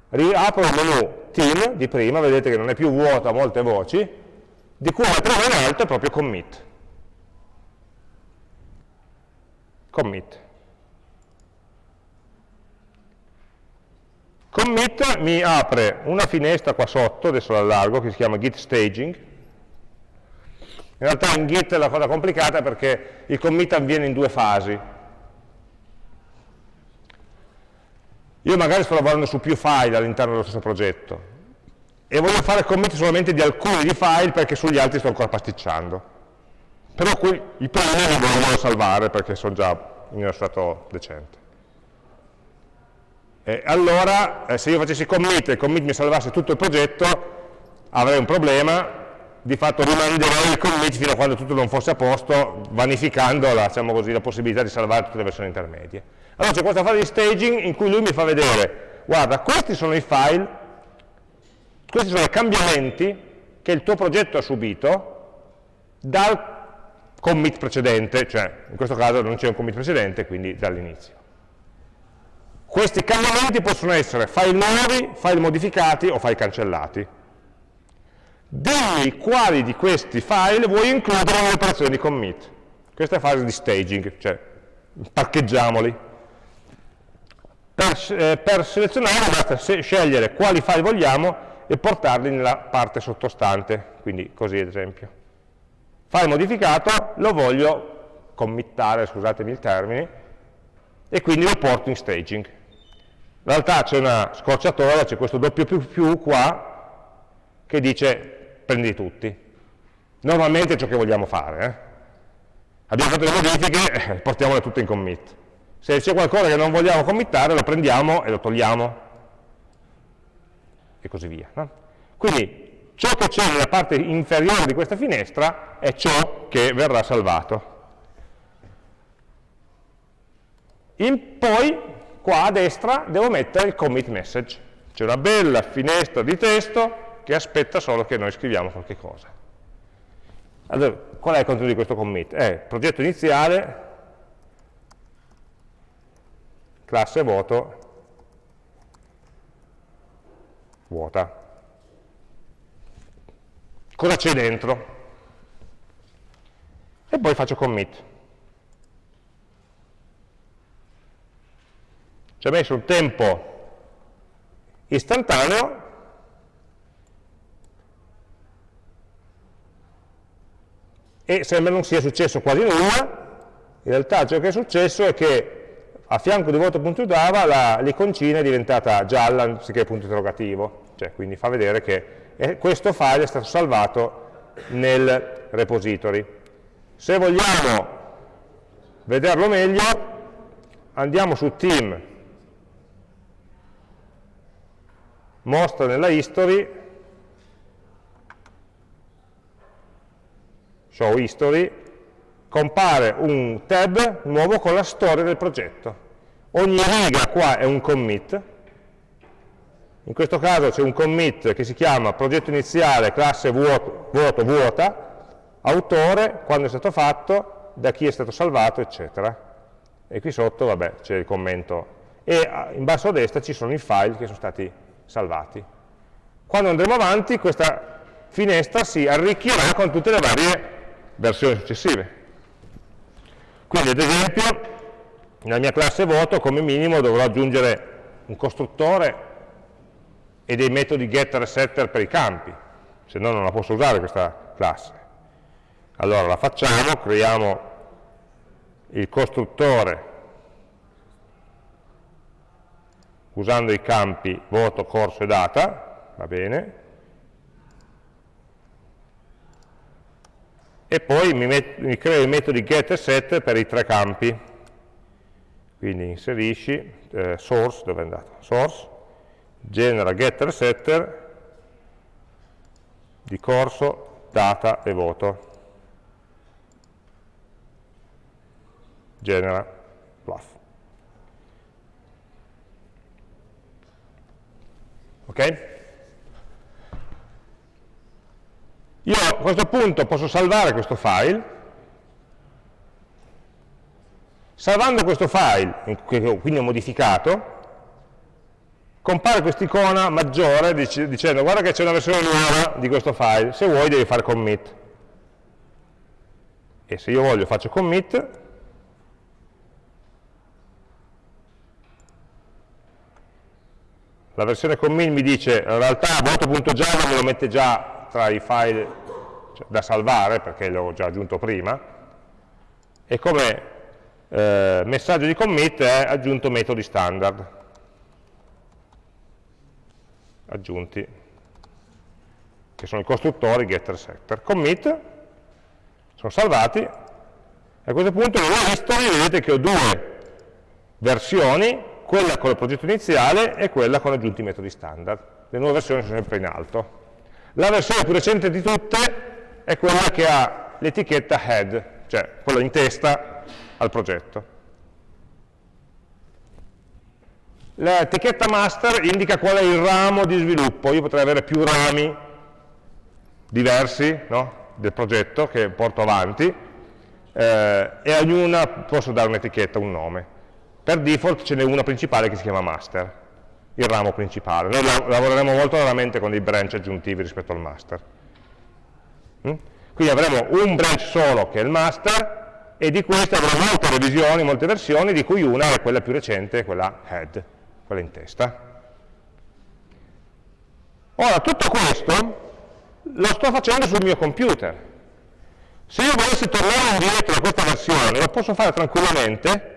riapro il menu team di prima, vedete che non è più vuoto a molte voci, di cui la prima in alto è proprio commit. Commit. Commit mi apre una finestra qua sotto, adesso la allargo, che si chiama git staging. In realtà in git è la cosa complicata perché il commit avviene in due fasi. Io magari sto lavorando su più file all'interno dello stesso progetto e voglio fare commit solamente di alcuni di file perché sugli altri sto ancora pasticciando. Però qui i primi non voglio salvare perché sono già in uno stato decente. E allora, eh, se io facessi commit e commit mi salvasse tutto il progetto, avrei un problema, di fatto rimanderei il commit fino a quando tutto non fosse a posto, vanificando la, diciamo così, la possibilità di salvare tutte le versioni intermedie. Allora c'è questa fase di staging in cui lui mi fa vedere, guarda, questi sono i file, questi sono i cambiamenti che il tuo progetto ha subito dal commit precedente, cioè in questo caso non c'è un commit precedente, quindi dall'inizio. Questi cambiamenti possono essere file nuovi, file modificati o file cancellati. Dimmi quali di questi file vuoi includere nell'operazione di commit. Questa è la fase di staging, cioè parcheggiamoli. Per, eh, per selezionare basta scegliere quali file vogliamo e portarli nella parte sottostante, quindi così ad esempio. File modificato lo voglio committare, scusatemi il termine, e quindi lo porto in staging. In realtà c'è una scorciatoia, c'è questo doppio più più qua, che dice prendi tutti. Normalmente è ciò che vogliamo fare. Eh? Abbiamo fatto le modifiche, eh, portiamole tutte in commit. Se c'è qualcosa che non vogliamo committare, lo prendiamo e lo togliamo, e così via. No? Quindi ciò che c'è nella parte inferiore di questa finestra è ciò che verrà salvato. In poi, qua a destra, devo mettere il commit message. C'è una bella finestra di testo che aspetta solo che noi scriviamo qualche cosa. Allora, qual è il contenuto di questo commit? È progetto iniziale, classe voto vuota. Cosa c'è dentro? E poi faccio commit. Ci ha messo un tempo istantaneo e sembra non sia successo quasi nulla, in realtà ciò che è successo è che a fianco di voto.java l'iconcina è diventata gialla anziché punto interrogativo, cioè quindi fa vedere che questo file è stato salvato nel repository. Se vogliamo vederlo meglio, andiamo su team, mostra nella history, show history, compare un tab nuovo con la storia del progetto. Ogni riga qua è un commit, in questo caso c'è un commit che si chiama progetto iniziale, classe vuoto, vuoto, vuota, autore, quando è stato fatto, da chi è stato salvato, eccetera. E qui sotto, vabbè, c'è il commento. E in basso a destra ci sono i file che sono stati salvati. Quando andremo avanti, questa finestra si arricchirà con tutte le varie versioni successive. Quindi ad esempio nella mia classe voto come minimo dovrò aggiungere un costruttore e dei metodi getter e setter per i campi, se no non la posso usare questa classe. Allora la facciamo, creiamo il costruttore usando i campi voto, corso e data, va bene, e poi mi, mi creo i metodi get e set per i tre campi. Quindi inserisci eh, source, dove è andato? Source, genera getter setter di corso, data e voto. genera fluff. Ok? Io a questo punto posso salvare questo file, salvando questo file, che quindi ho modificato, compare questa icona maggiore dicendo guarda che c'è una versione nuova di questo file, se vuoi devi fare commit. E se io voglio faccio commit, la versione commit mi dice in realtà voto.java me lo mette già tra i file cioè, da salvare perché l'ho già aggiunto prima e come eh, messaggio di commit è aggiunto metodi standard aggiunti, che sono i costruttori getter setter. Commit, sono salvati, a questo punto nella history vedete che ho due versioni, quella con il progetto iniziale e quella con aggiunti metodi standard. Le nuove versioni sono sempre in alto. La versione più recente di tutte è quella che ha l'etichetta head, cioè quella in testa al progetto. L'etichetta master indica qual è il ramo di sviluppo, io potrei avere più rami diversi no? del progetto che porto avanti eh, e a ognuna posso dare un'etichetta, un nome. Per default ce n'è una principale che si chiama master, il ramo principale. Noi lavoreremo molto raramente con dei branch aggiuntivi rispetto al master. Mm? Quindi avremo un branch solo che è il master e di questo avremo molte revisioni, molte versioni, di cui una è quella più recente, quella head quella in testa. Ora, tutto questo lo sto facendo sul mio computer. Se io volessi tornare indietro a questa versione, lo posso fare tranquillamente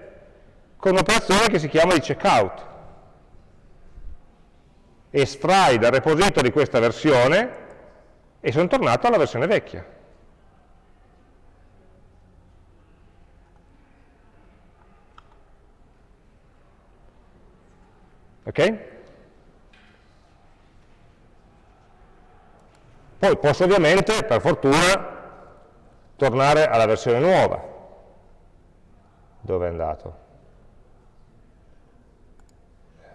con un'operazione che si chiama di checkout. Estrai dal repository questa versione e sono tornato alla versione vecchia. Ok? Poi posso ovviamente, per fortuna, tornare alla versione nuova. Dove è andato?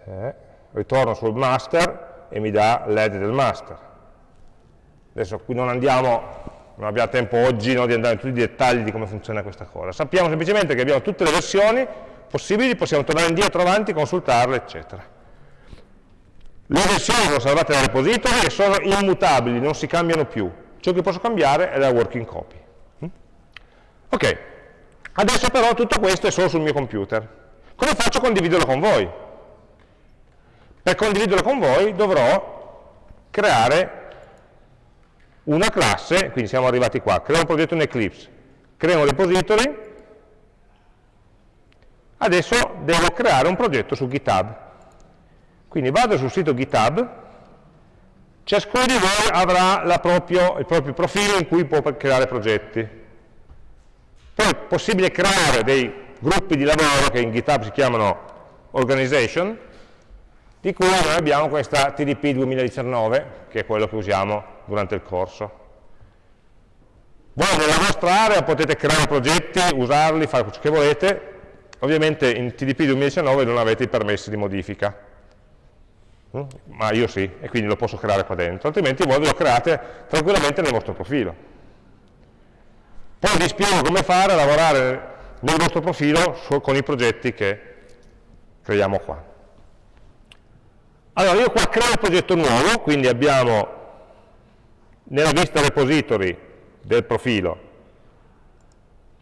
Eh, ritorno sul master e mi dà l'ed del master. Adesso qui non andiamo, non abbiamo tempo oggi no, di andare in tutti i dettagli di come funziona questa cosa. Sappiamo semplicemente che abbiamo tutte le versioni possibili, possiamo tornare indietro, avanti, consultarle, eccetera. Le versioni sono salvate nel repository e sono immutabili, non si cambiano più. Ciò che posso cambiare è la working copy. Mm? Ok, adesso però tutto questo è solo sul mio computer. Come faccio a condividerlo con voi? Per condividerlo con voi dovrò creare una classe, quindi siamo arrivati qua, creo un progetto in Eclipse, creo un repository, adesso devo creare un progetto su GitHub. Quindi vado sul sito GitHub, ciascuno di voi avrà proprio, il proprio profilo in cui può creare progetti. Poi è possibile creare dei gruppi di lavoro che in GitHub si chiamano organization, di cui noi abbiamo questa TDP 2019, che è quello che usiamo durante il corso. Voi nella vostra area potete creare progetti, usarli, fare ciò che volete, ovviamente in TDP 2019 non avete i permessi di modifica, Mm? ma io sì, e quindi lo posso creare qua dentro, altrimenti voi lo create tranquillamente nel vostro profilo. Poi vi spiego come fare a lavorare nel vostro profilo con i progetti che creiamo qua. Allora, io qua creo un progetto nuovo, quindi abbiamo nella vista repository del profilo,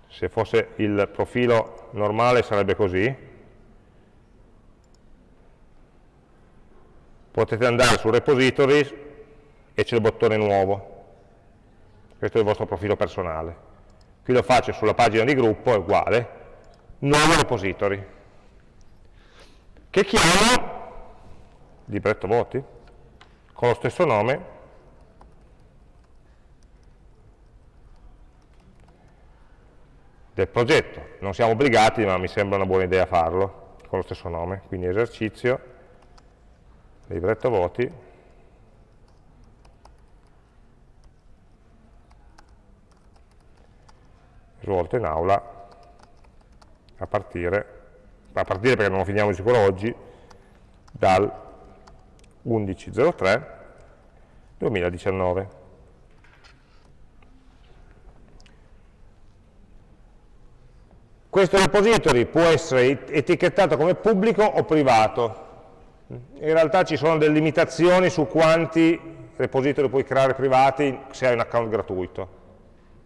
se fosse il profilo normale sarebbe così, potete andare su repositories e c'è il bottone nuovo. Questo è il vostro profilo personale. Qui lo faccio sulla pagina di gruppo, è uguale, nuovo repository, che chiamo libretto voti, con lo stesso nome, del progetto. Non siamo obbligati, ma mi sembra una buona idea farlo, con lo stesso nome. Quindi esercizio libretto voti, svolto in aula a partire, a partire perché non lo finiamo di sicuro oggi, dal 11.03 2019. Questo repository può essere etichettato come pubblico o privato. In realtà ci sono delle limitazioni su quanti repository puoi creare privati se hai un account gratuito.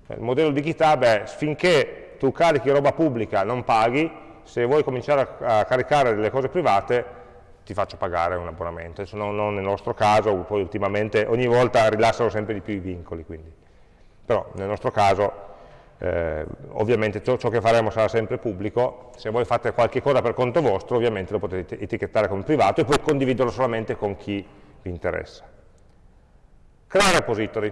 Il modello di GitHub è finché tu carichi roba pubblica non paghi, se vuoi cominciare a, caricare delle cose private ti faccio pagare un abbonamento, Adesso non, non nel nostro caso, poi ultimamente ogni volta rilassano sempre di più i vincoli, quindi. però nel nostro caso eh, ovviamente ciò, ciò, che faremo sarà sempre pubblico, se voi fate qualche cosa per conto vostro ovviamente lo potete etichettare come privato e poi condividerlo solamente con chi vi interessa. Crea repository.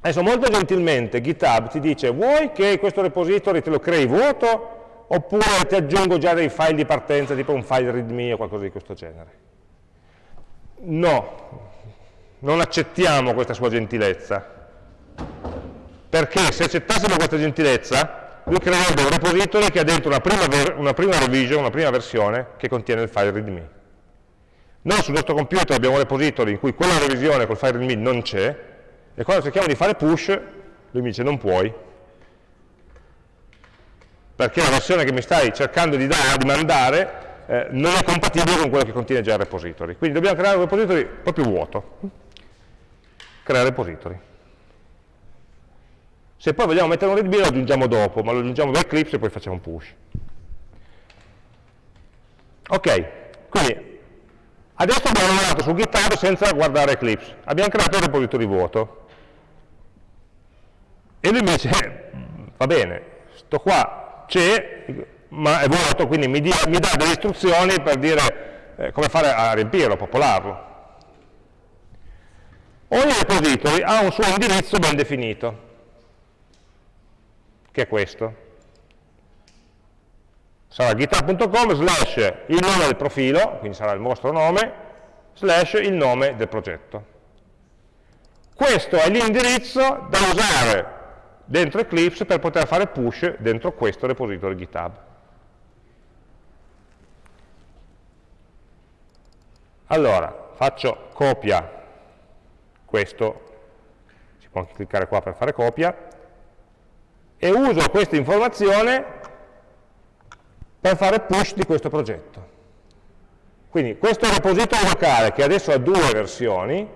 Adesso molto gentilmente GitHub ti dice vuoi che questo repository te lo crei vuoto oppure ti aggiungo già dei file di partenza tipo un file readme o qualcosa di questo genere. No, non accettiamo questa sua gentilezza perché se accettassimo questa gentilezza, lui creerebbe un repository che ha dentro una prima, una prima revision, una prima versione che contiene il file readme. Noi sul nostro computer abbiamo un repository in cui quella revisione col file readme non c'è, e quando cerchiamo di fare push, lui mi dice non puoi, perché la versione che mi stai cercando di, dare, di mandare eh, non è compatibile con quello che contiene già il repository. Quindi dobbiamo creare un repository proprio vuoto. Creare repository. Se poi vogliamo mettere un readme lo aggiungiamo dopo, ma lo aggiungiamo da Eclipse e poi facciamo un push. Ok, quindi adesso abbiamo lavorato su GitHub senza guardare Eclipse. Abbiamo creato un repository vuoto. E lui mi dice, va bene, sto qua c'è, ma è vuoto, quindi mi, dia, mi, dà delle istruzioni per dire eh, come fare a riempirlo, a popolarlo. Ogni repository ha un suo indirizzo ben definito che è questo. Sarà github.com slash il nome del profilo, quindi sarà il vostro nome, slash il nome del progetto. Questo è l'indirizzo da usare dentro Eclipse per poter fare push dentro questo repository GitHub. Allora, faccio copia, questo, si può anche cliccare qua per fare copia, e uso questa informazione per fare push di questo progetto. Quindi questo repository locale, che adesso ha due versioni,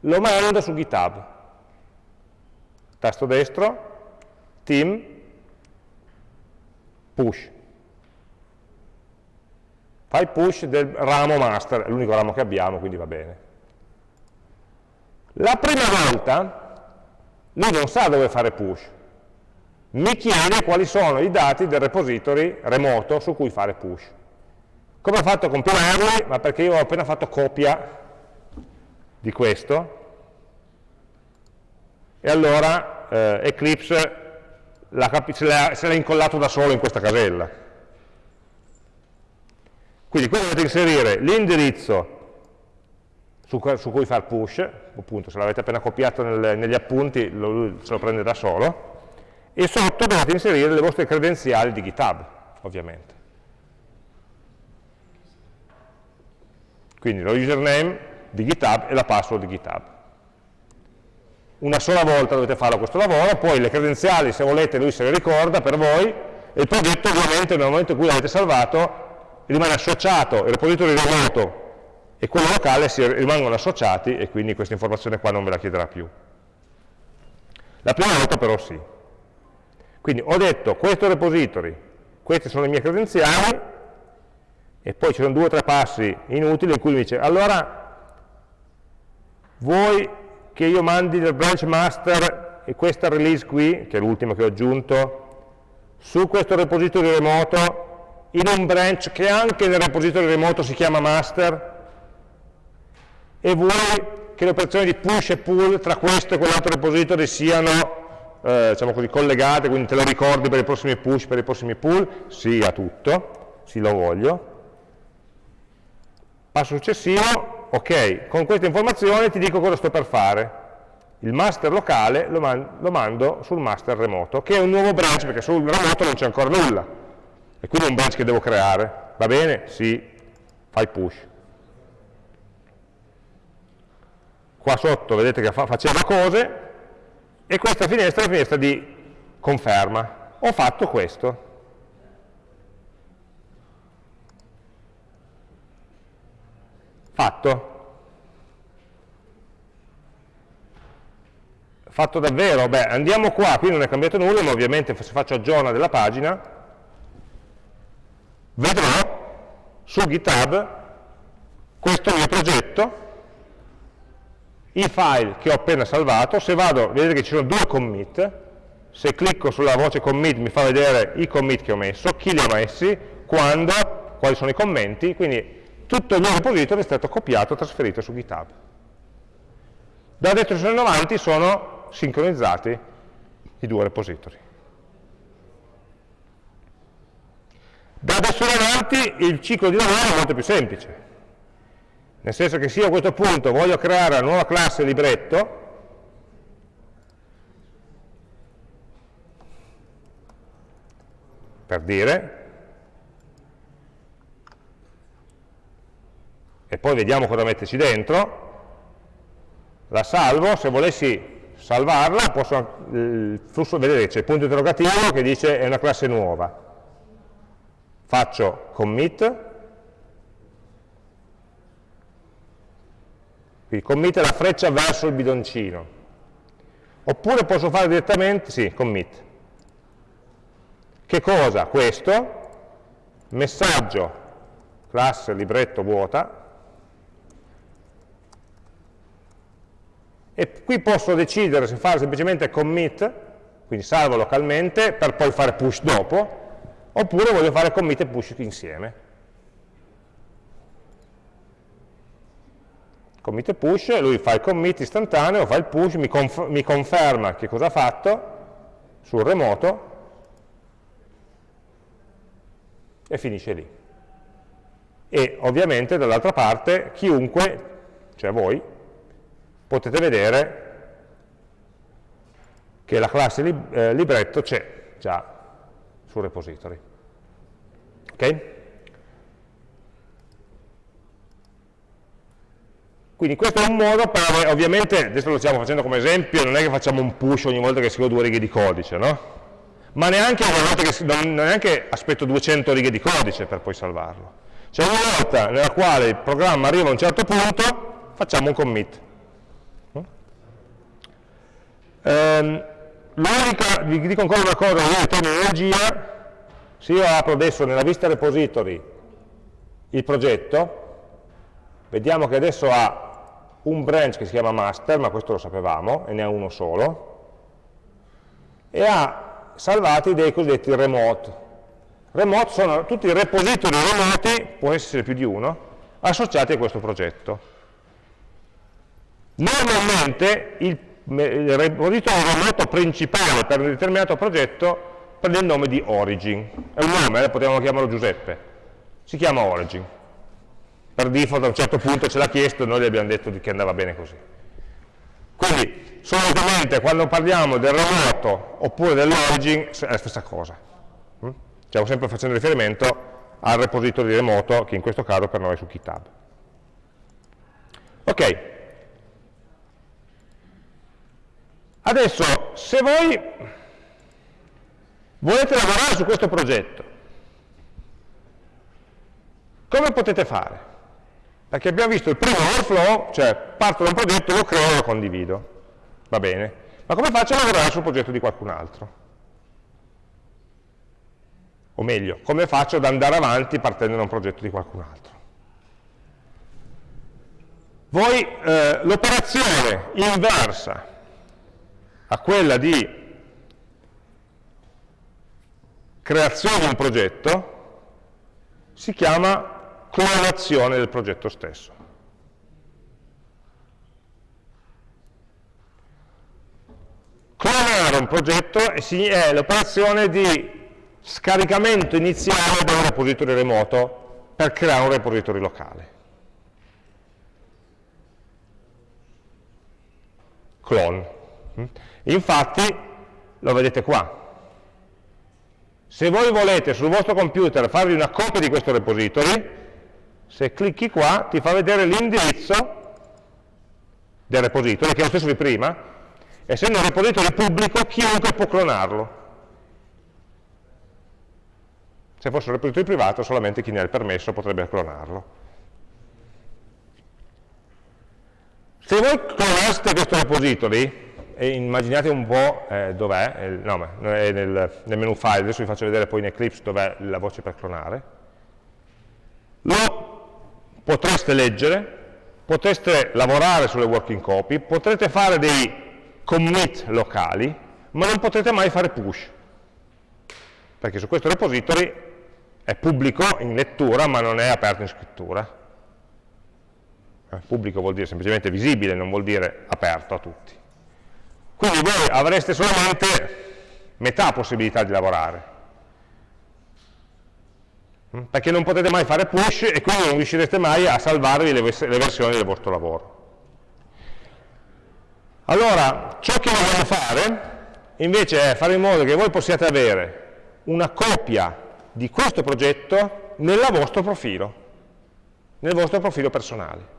lo mando su GitHub. Tasto destro, team, push. Fai push del ramo master, è l'unico ramo che abbiamo, quindi va bene. La prima volta lui non sa dove fare push, mi chiede quali sono i dati del repository remoto su cui fare push. Come ho fatto a compilarli? Ma perché io ho appena fatto copia di questo, e allora eh, Eclipse se l'ha incollato da solo in questa casella. Quindi qui dovete inserire l'indirizzo su, su cui fare push, appunto se l'avete appena copiato nel, negli appunti lo, se lo prende da solo, e sotto dovete inserire le vostre credenziali di GitHub, ovviamente. Quindi lo username di GitHub e la password di GitHub. Una sola volta dovete farlo questo lavoro, poi le credenziali, se volete, lui se le ricorda per voi, e il progetto ovviamente nel momento in cui l'avete salvato rimane associato, il repository remoto e quello locale rimangono associati e quindi questa informazione qua non ve la chiederà più. La prima volta però sì. Quindi ho detto questo repository, queste sono le mie credenziali e poi ci sono due o tre passi inutili in cui mi dice allora vuoi che io mandi il branch master e questa release qui, che è l'ultima che ho aggiunto, su questo repository remoto in un branch che anche nel repository remoto si chiama master e vuoi che le operazioni di push e pull tra questo e quell'altro repository siano eh, diciamo così, collegate, quindi te lo ricordi per i prossimi push, per i prossimi pull? Sì a tutto, sì lo voglio. Passo successivo, ok, con queste informazioni ti dico cosa sto per fare. il master locale lo, man lo, mando sul master remoto, che è un nuovo branch, perché sul remoto non c'è ancora nulla, e quindi è un branch che devo creare. Va bene? Sì, fai push. Qua sotto vedete che fa faceva cose, e questa finestra è la finestra di conferma. Ho fatto questo. Fatto. Fatto davvero? Beh, andiamo qua, qui non è cambiato nulla, ma ovviamente se faccio aggiorna della pagina, vedrò su GitHub questo mio progetto, i file che ho appena salvato, se vado, vedete che ci sono due commit, se clicco sulla voce commit mi fa vedere i commit che ho messo, chi li ha messi, quando, quali sono i commenti, quindi tutto il mio repository è stato copiato e trasferito su GitHub. Da destra in avanti sono sincronizzati i due repository. Da adesso in avanti il ciclo di lavoro è molto più semplice, nel senso che se io a questo punto voglio creare una nuova classe libretto, per dire, e poi vediamo cosa metterci dentro, la salvo, se volessi salvarla, posso, il flusso, vedete c'è il punto interrogativo che dice è una classe nuova. Faccio commit, quindi commit è la freccia verso il bidoncino. Oppure posso fare direttamente, sì, commit. Che cosa? Questo, messaggio, classe libretto vuota, e qui posso decidere se fare semplicemente commit, quindi salvo localmente per poi fare push dopo, oppure voglio fare commit e push insieme. Commit e push, lui fa il commit istantaneo, fa il push, mi, conf mi conferma che cosa ha fatto sul remoto e finisce lì. E ovviamente dall'altra parte chiunque, cioè voi, potete vedere che la classe lib eh, libretto c'è già sul repository. Ok? Quindi questo è un modo per, ovviamente, adesso lo stiamo facendo come esempio, non è che facciamo un push ogni volta che scrivo due righe di codice, no? Ma neanche, che, neanche aspetto 200 righe di codice per poi salvarlo. C'è una volta nella quale il programma arriva a un certo punto, facciamo un commit. Ehm, L'unica, vi dico ancora una cosa, in terminologia, se io apro adesso nella vista repository il progetto, vediamo che adesso ha un branch che si chiama master, ma questo lo sapevamo, e ne ha uno solo, e ha salvati dei cosiddetti remote. Remote sono tutti i repository remoti, può essere più di uno, associati a questo progetto. Normalmente il il repository remoto principale per un determinato progetto prende il nome di origin. È un nome, eh, potevamo chiamarlo Giuseppe. Si chiama origin. Per default a un certo punto ce l'ha chiesto e noi gli abbiamo detto che andava bene così. Quindi, solitamente quando parliamo del remoto oppure dell'origin è la stessa cosa. Mm? Stiamo sempre facendo riferimento al repository remoto, che in questo caso per noi è su GitHub. Ok, Adesso, se voi volete lavorare su questo progetto, come potete fare? Perché abbiamo visto il primo workflow, cioè parto da un progetto, lo creo e lo condivido. Va bene. Ma come faccio a lavorare sul progetto di qualcun altro? O meglio, come faccio ad andare avanti partendo da un progetto di qualcun altro? Voi eh, l'operazione inversa a quella di creazione di un progetto si chiama clonazione del progetto stesso. Clonare un progetto è l'operazione di scaricamento iniziale da un repository remoto per creare un repository locale. clone. Infatti, lo vedete qua. Se voi volete sul vostro computer farvi una copia di questo repository, se clicchi qua ti fa vedere l'indirizzo del repository, che è lo stesso di prima, essendo un repository pubblico chiunque può clonarlo. Se fosse un repository privato solamente chi ne ha il permesso potrebbe clonarlo. Se voi clonaste questo repository, e immaginate un po' eh, dov'è, no, è nel, nel, menu file, adesso vi faccio vedere poi in Eclipse dov'è la voce per clonare, lo potreste leggere, potreste lavorare sulle working copy, potrete fare dei commit locali, ma non potrete mai fare push, perché su questo repository è pubblico in lettura ma non è aperto in scrittura. Eh, pubblico vuol dire semplicemente visibile, non vuol dire aperto a tutti. Quindi voi avreste solamente metà possibilità di lavorare, mm? perché non potete mai fare push e quindi non riuscirete mai a salvarvi le, le versioni del vostro lavoro. Allora, ciò che vogliamo fare invece è fare in modo che voi possiate avere una copia di questo progetto nel vostro profilo, nel vostro profilo personale.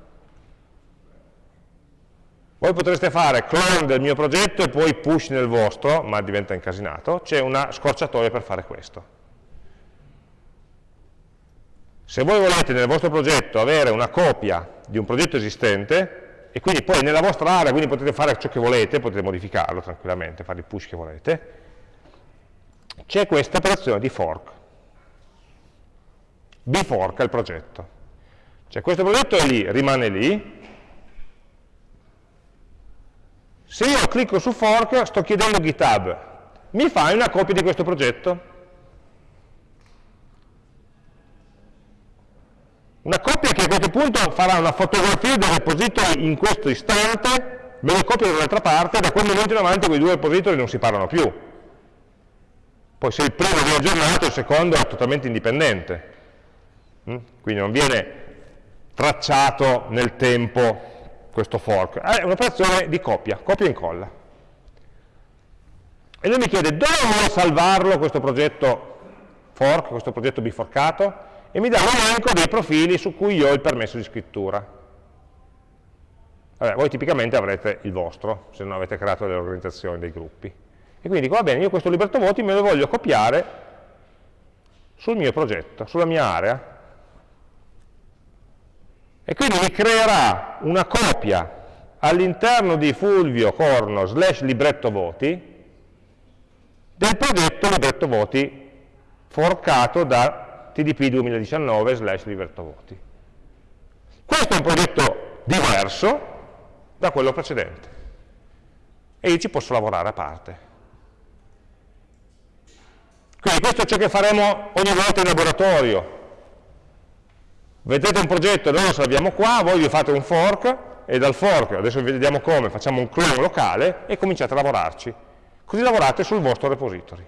Voi potreste fare clone del mio progetto e poi push nel vostro, ma diventa incasinato, c'è una scorciatoia per fare questo. Se voi volete nel vostro progetto avere una copia di un progetto esistente, e quindi poi nella vostra area, quindi potete fare ciò che volete, potete modificarlo tranquillamente, fare il push che volete, c'è questa operazione di fork. Bfork è il progetto. Cioè questo progetto è lì, rimane lì, Se io clicco su fork, sto chiedendo a GitHub, mi fai una copia di questo progetto? Una copia che a questo punto farà una fotografia del repository in questo istante, me lo copio dall'altra parte, da quel momento in avanti quei due repository non si parlano più. Poi se il primo viene aggiornato, il secondo è totalmente indipendente. Mm? Quindi non viene tracciato nel tempo questo fork, è un'operazione di copia, copia e incolla. E lui mi chiede dove vuole salvarlo questo progetto fork, questo progetto biforcato, e mi dà un elenco dei profili su cui io ho il permesso di scrittura. Vabbè, voi tipicamente avrete il vostro, se non avete creato delle organizzazioni, dei gruppi. E quindi dico, va bene, io questo libretto voti me lo voglio copiare sul mio progetto, sulla mia area, e quindi mi creerà una copia all'interno di Fulvio Corno slash libretto voti del progetto libretto voti forcato da TDP 2019 slash libretto voti. Questo è un progetto diverso da quello precedente e io ci posso lavorare a parte. Quindi questo è ciò che faremo ogni volta in laboratorio, Vedete un progetto, noi lo salviamo qua, voi vi fate un fork e dal fork, adesso vediamo come, facciamo un clone locale e cominciate a lavorarci. Così lavorate sul vostro repository.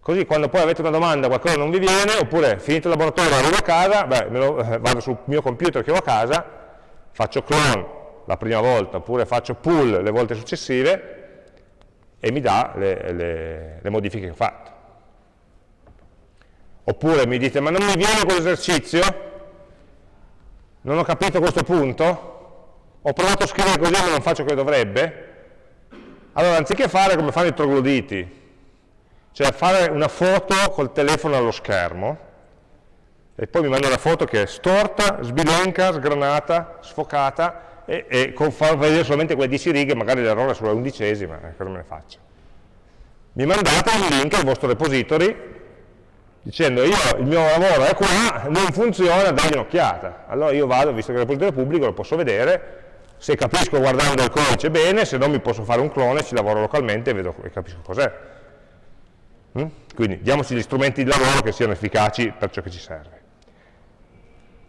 Così quando poi avete una domanda, qualcosa non vi viene, oppure finito il laboratorio, arrivo a casa, beh, lo, eh, vado sul mio computer che ho a casa, faccio clone la prima volta, oppure faccio pull le volte successive e mi dà le, le, le modifiche che ho fatto. Oppure mi dite, ma non mi viene quell'esercizio? Non ho capito questo punto? Ho provato a scrivere così ma non faccio che dovrebbe? Allora, anziché fare come fanno i trogloditi, cioè fare una foto col telefono allo schermo, e poi mi manda una foto che è storta, sbilenca, sgranata, sfocata, e, e fa vedere solamente quelle 10 righe, magari l'errore è sulla undicesima, eh, cosa me ne faccio? Mi mandate un link al vostro repository dicendo io il mio lavoro è qua, non funziona, dagli un'occhiata. Allora io vado, visto che è repository pubblico, lo posso vedere, se capisco guardando il codice bene, se non mi posso fare un clone, ci lavoro localmente e, vedo, e capisco cos'è. Mm? Quindi diamoci gli strumenti di lavoro che siano efficaci per ciò che ci serve.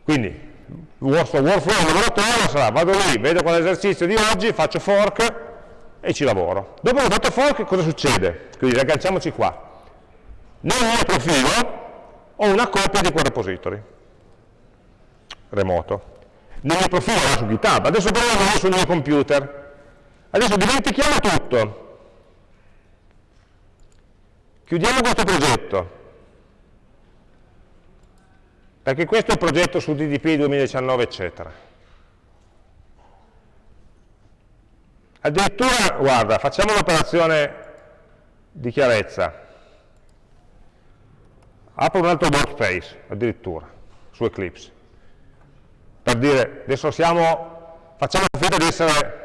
Quindi il vostro workflow in laboratorio sarà, vado lì, vedo qual è l'esercizio di oggi, faccio fork e ci lavoro. Dopo che ho fatto fork cosa succede? Quindi riagganciamoci qua nel mio profilo ho una copia di quel repository remoto. nel mio profilo su GitHub, adesso però lavoro sul mio computer. Adesso dimentichiamo tutto. Chiudiamo questo progetto, perché questo è il progetto su DDP 2019, eccetera. Addirittura, guarda, facciamo un'operazione di chiarezza. Apro un altro workspace, addirittura, su Eclipse. Per dire, adesso siamo, facciamo finta di essere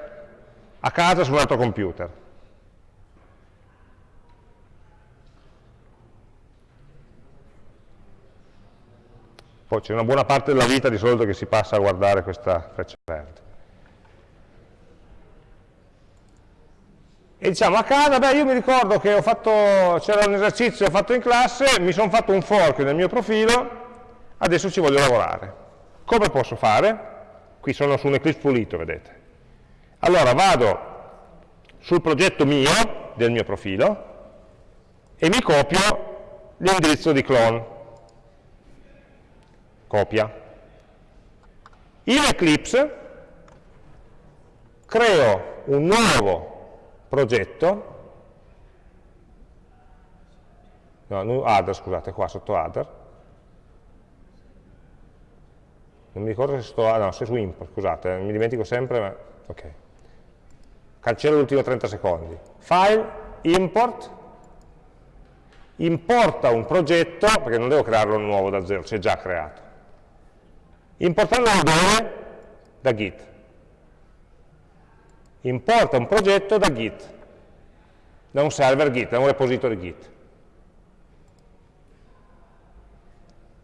a casa su un altro computer. Poi c'è una buona parte della vita di solito che si passa a guardare questa freccia verde. E diciamo a casa, beh io mi ricordo che c'era un esercizio ho fatto in classe, mi sono fatto un fork nel mio profilo, adesso ci voglio lavorare. Come posso fare? Qui sono su un Eclipse pulito, vedete. Allora vado sul progetto mio, del mio profilo, e mi copio l'indirizzo di clone copia. In Eclipse creo un nuovo progetto, no, other, scusate, qua sotto other, non mi ricordo se sto, no, se su import, scusate, mi dimentico sempre, ma, ok. Cancello l'ultimo 30 secondi. File, import, importa un progetto, perché non devo crearlo nuovo da zero, c'è già creato importandolo dove? Da Git. Importa un progetto da Git, da un server Git, da un repository Git.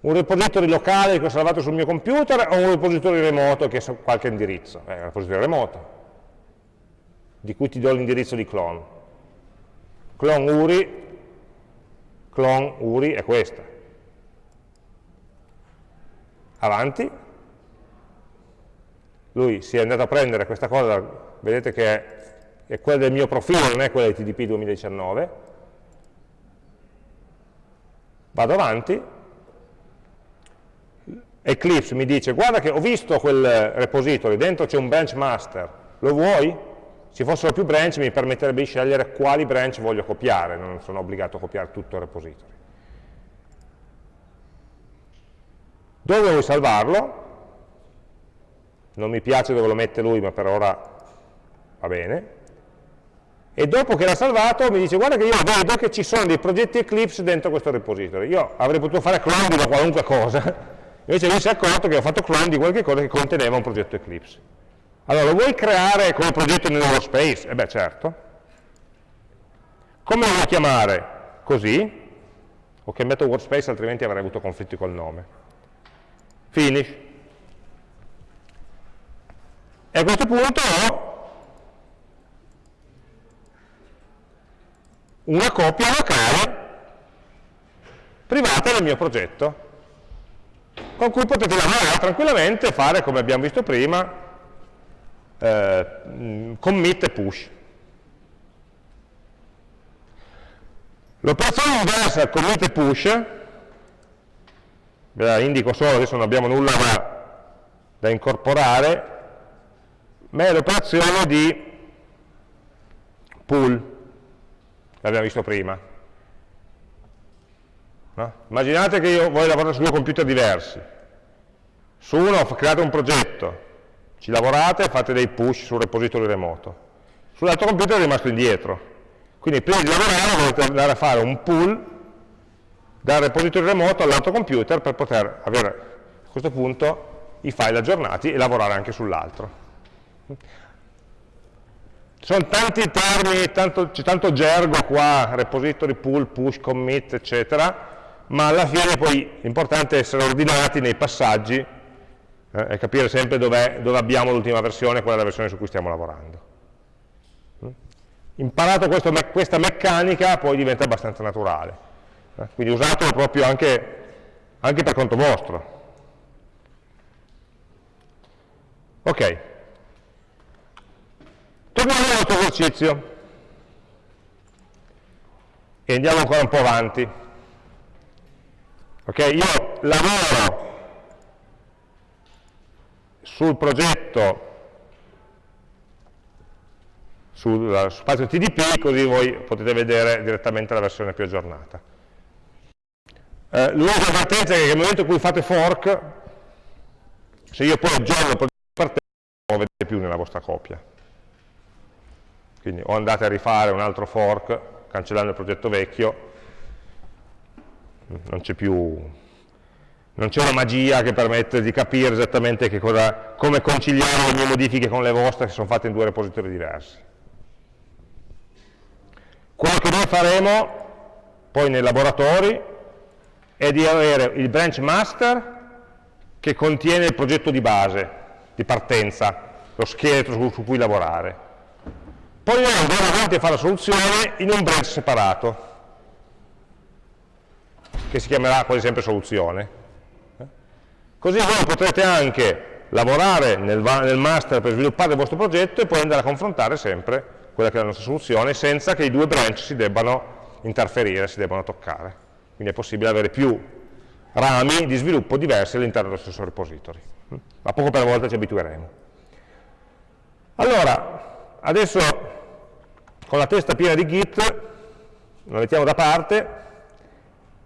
Un repository locale che ho salvato sul mio computer o un repository remoto che ha qualche indirizzo? Eh, un repository remoto, di cui ti do l'indirizzo di clone. Clone URI, clone URI è questa. Avanti, lui si è andato a prendere questa cosa, vedete che è, quella del mio profilo, non è quella di TDP 2019, vado avanti, Eclipse mi dice guarda che ho visto quel repository, dentro c'è un branch master, lo vuoi? Se fossero più branch mi permetterebbe di scegliere quali branch voglio copiare, non sono obbligato a copiare tutto il repository. Dove vuoi salvarlo? non mi piace dove lo mette lui, ma per ora va bene, e dopo che l'ha salvato mi dice guarda che io vedo che ci sono dei progetti Eclipse dentro questo repository, io avrei potuto fare clone di qualunque cosa, invece lui si è accorto che ho fatto clone di qualche cosa che conteneva un progetto Eclipse. Allora, lo vuoi creare come progetto nel workspace? Eh beh, certo. Come lo vuoi chiamare? Così. Ho chiamato workspace, altrimenti avrei avuto conflitti col nome. Finish. E a questo punto ho una copia locale privata del mio progetto, con cui potete lavorare tranquillamente e fare, come abbiamo visto prima, eh, commit e push. L'operazione inversa al commit e push, ve la indico solo, adesso non abbiamo nulla da, da incorporare, ma è l'operazione di pull, l'abbiamo visto prima. No? Immaginate che io voglio lavorare su due computer diversi. Su uno ho creato un progetto, ci lavorate e fate dei push sul repository remoto. Sull'altro computer è rimasto indietro. Quindi prima di lavorare dovete andare a fare un pull dal repository remoto all'altro computer per poter avere a questo punto i file aggiornati e lavorare anche sull'altro. Sono tanti termini, c'è tanto gergo qua, repository, pull, push, commit, eccetera, ma alla fine poi l'importante è essere ordinati nei passaggi eh, e capire sempre dove, dove abbiamo l'ultima versione, qual è la versione su cui stiamo lavorando. Mm? Imparato questo, questa meccanica poi diventa abbastanza naturale, eh? quindi usatelo proprio anche, anche per conto vostro. Ok. Torniamo al nostro esercizio e andiamo ancora un po' avanti. Ok, io lavoro sul progetto sul spazio TDP, così voi potete vedere direttamente la versione più aggiornata. Eh, L'unica avvertenza è che nel momento in cui fate fork, se io poi aggiorno il progetto di partenza, non lo vedete più nella vostra copia. Quindi o andate a rifare un altro fork, cancellando il progetto vecchio, non c'è più non c'è una magia che permette di capire esattamente cosa, come conciliare le mie modifiche con le vostre che sono fatte in due repository diversi. Quello che noi faremo poi nei laboratori è di avere il branch master che contiene il progetto di base, di partenza, lo scheletro su, su cui lavorare. Poi noi andremo avanti a fare la soluzione in un branch separato, che si chiamerà quasi sempre soluzione. Così voi potrete anche lavorare nel, nel master per sviluppare il vostro progetto e poi andare a confrontare sempre quella che è la nostra soluzione senza che i due branch si debbano interferire, si debbano toccare. Quindi è possibile avere più rami di sviluppo diversi all'interno dello stesso repository. Ma poco per volta ci abitueremo. Allora, adesso con la testa piena di Git, lo mettiamo da parte,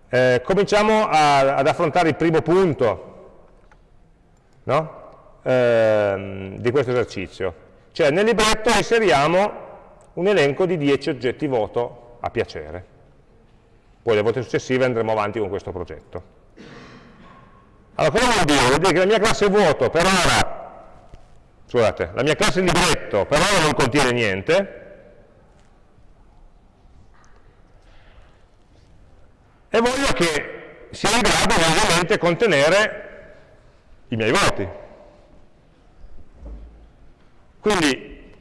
eh, cominciamo a, ad affrontare il primo punto no? eh, di questo esercizio. Cioè nel libretto inseriamo un elenco di 10 oggetti voto a piacere. Poi le volte successive andremo avanti con questo progetto. Allora, cosa vuol dire? Vuol dire che la mia classe voto per ora, scusate, la mia classe libretto per ora non contiene niente, e voglio che sia in grado ovviamente contenere i miei voti. Quindi,